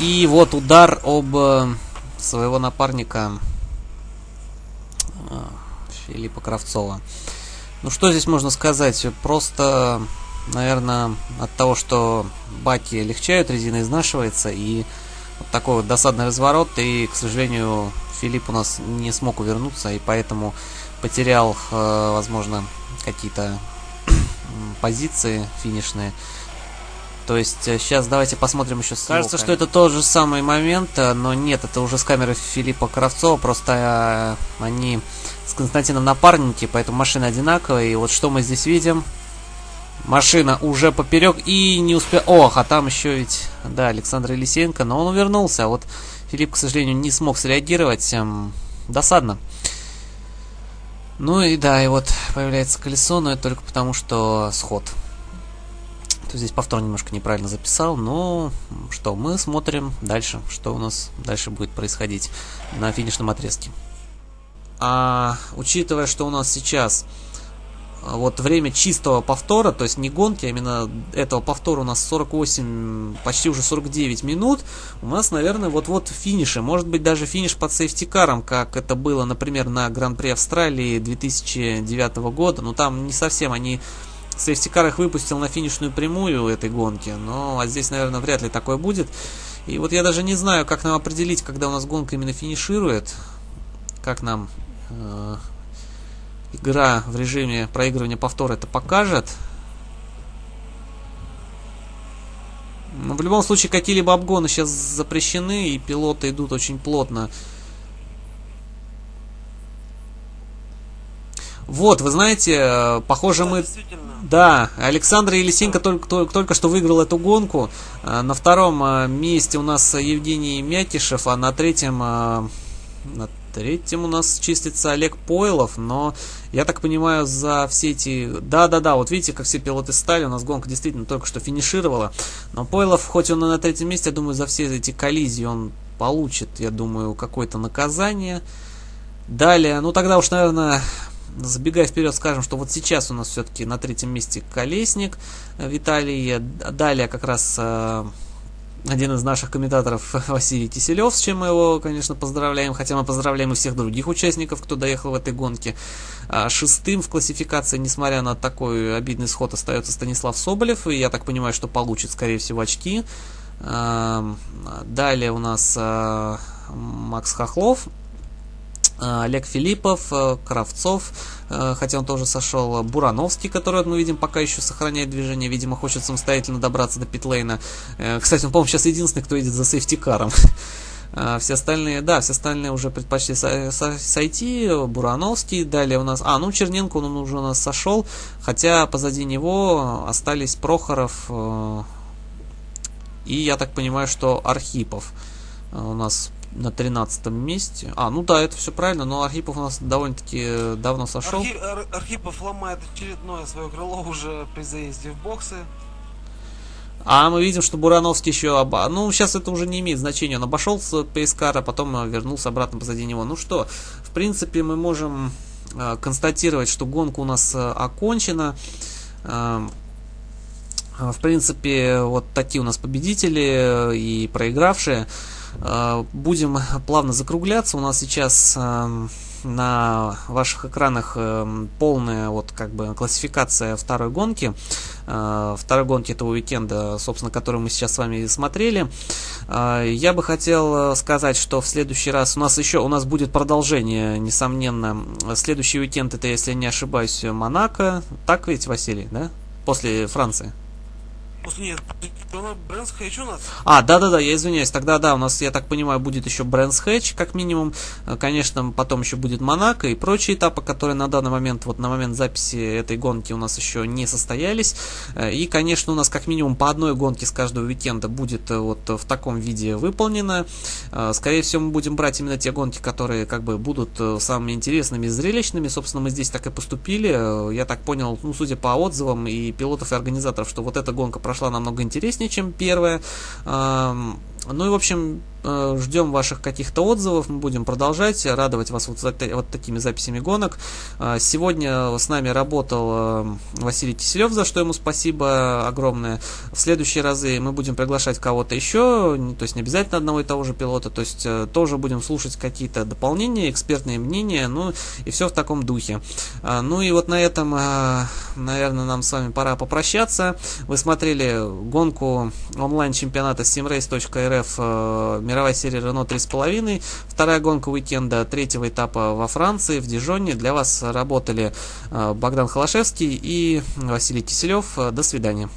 и вот удар об э, своего напарника э, Филиппа Кравцова. Ну что здесь можно сказать, просто наверное, от того, что баки легчают, резина изнашивается, и вот такой вот досадный разворот, и, к сожалению, Филипп у нас не смог увернуться, и поэтому потерял, э, возможно, какие-то позиции финишные. То есть сейчас э, давайте посмотрим еще с Кажется, что это тот же самый момент, э, но нет, это уже с камеры Филиппа Кравцова, просто они с Константином напарники, поэтому машины одинаковые. И вот что мы здесь видим. Машина уже поперек и не успел... Ох, а там еще ведь, да, Александр Елисеенко, но он увернулся. А вот Филипп, к сожалению, не смог среагировать. Эм, досадно. Ну и да, и вот появляется колесо, но это только потому, что сход. То здесь повтор немножко неправильно записал, но что, мы смотрим дальше, что у нас дальше будет происходить на финишном отрезке. А учитывая, что у нас сейчас вот время чистого повтора, то есть не гонки, а именно этого повтора у нас 48, почти уже 49 минут, у нас, наверное, вот-вот финиши, может быть даже финиш под safety car ом, как это было, например, на Гран-при Австралии 2009 года, но там не совсем они safety car их выпустил на финишную прямую этой гонки, но а здесь, наверное, вряд ли такое будет. И вот я даже не знаю, как нам определить, когда у нас гонка именно финиширует, как нам э, игра в режиме проигрывания повтора это покажет. Но в любом случае какие-либо обгоны сейчас запрещены, и пилоты идут очень плотно. Вот, вы знаете, э, похоже мы... Да, Александр Елисенко только, только что выиграл эту гонку. Э, на втором э, месте у нас Евгений Мякишев, а на третьем... На Третьим у нас чистится Олег Пойлов, но я так понимаю, за все эти... Да-да-да, вот видите, как все пилоты стали, у нас гонка действительно только что финишировала. Но Пойлов, хоть он и на третьем месте, я думаю, за все эти коллизии он получит, я думаю, какое-то наказание. Далее, ну тогда уж, наверное, забегая вперед, скажем, что вот сейчас у нас все-таки на третьем месте Колесник Виталий. Далее как раз э, один из наших комментаторов Василий Киселев, с чем мы его, конечно, поздравляем, хотя мы поздравляем и всех других участников, кто доехал в этой гонке. А шестым в классификации, несмотря на такой обидный сход, остается Станислав Соболев, и я так понимаю, что получит, скорее всего, очки. Далее у нас а, Макс Хохлов, Олег Филиппов, э, Кравцов, э, хотя он тоже сошел, Бурановский, который, мы видим, пока еще сохраняет движение, видимо, хочет самостоятельно добраться до питлейна. Э, кстати, он, по-моему, сейчас единственный, кто едет за сейфтикаром. А, все остальные, да, все остальные уже предпочли сойти. Бурановский, далее у нас... А, ну Черненко, он уже у нас сошел, хотя позади него остались Прохоров и, я так понимаю, что Архипов у нас на 13 месте. А, ну да, это все правильно, но Архипов у нас довольно-таки давно сошел. Архи... Ар... Архипов ломает очередное свое крыло уже при заезде в боксы. А мы видим, что Бурановский еще оба... Ну, сейчас это уже не имеет значения. Он обошел с Пейскара, потом вернулся обратно позади него. Ну что, в принципе, мы можем э, констатировать, что гонка у нас э, окончена. Э, в принципе, вот такие у нас победители э, и проигравшие. Э, будем плавно закругляться. У нас сейчас эм, на ваших экранах эм, полная вот как бы классификация второй гонки. Э, второй гонки этого уикенда, собственно, которую мы сейчас с вами смотрели. Э, я бы хотел сказать, что в следующий раз у нас еще у нас будет продолжение, несомненно. Следующий уикенд это, если не ошибаюсь, Монако. Так ведь, Василий, да? После Франции. После нет, Брэнс Хэтч у нас. А, да-да-да, я извиняюсь. Тогда да, у нас, я так понимаю, будет еще Брэнс Хэтч, как минимум. Э, конечно, потом еще будет Монако и прочие этапы, которые на данный момент, вот на момент записи этой гонки у нас еще не состоялись. Э, и, конечно, у нас как минимум по одной гонке с каждого уикенда будет э, вот в таком виде выполнено. Скорее всего, мы будем брать именно те гонки, которые как бы будут самыми интересными и зрелищными. Собственно, мы здесь так и поступили. Я так понял, ну, судя по отзывам и пилотов и организаторов, что вот эта гонка прошла намного интереснее, чем первая. Ну и, в общем, Э, ждем ваших каких-то отзывов, мы будем продолжать радовать вас вот, вот такими записями гонок. Э, сегодня с нами работал э, Василий Киселев, за что ему спасибо огромное. В следующие разы мы будем приглашать кого-то еще, то есть не обязательно одного и того же пилота, то есть тоже будем слушать какие-то дополнения, экспертные мнения, ну и все в таком духе. Ну и вот на этом, наверное, нам с вами пора попрощаться. Вы смотрели гонку онлайн-чемпионата simrace.rf мировая серия Renault 3,5, вторая гонка уикенда третьего этапа во Франции, в Дижоне. Для вас работали э, Богдан Холошевский и Василий Киселев. До свидания.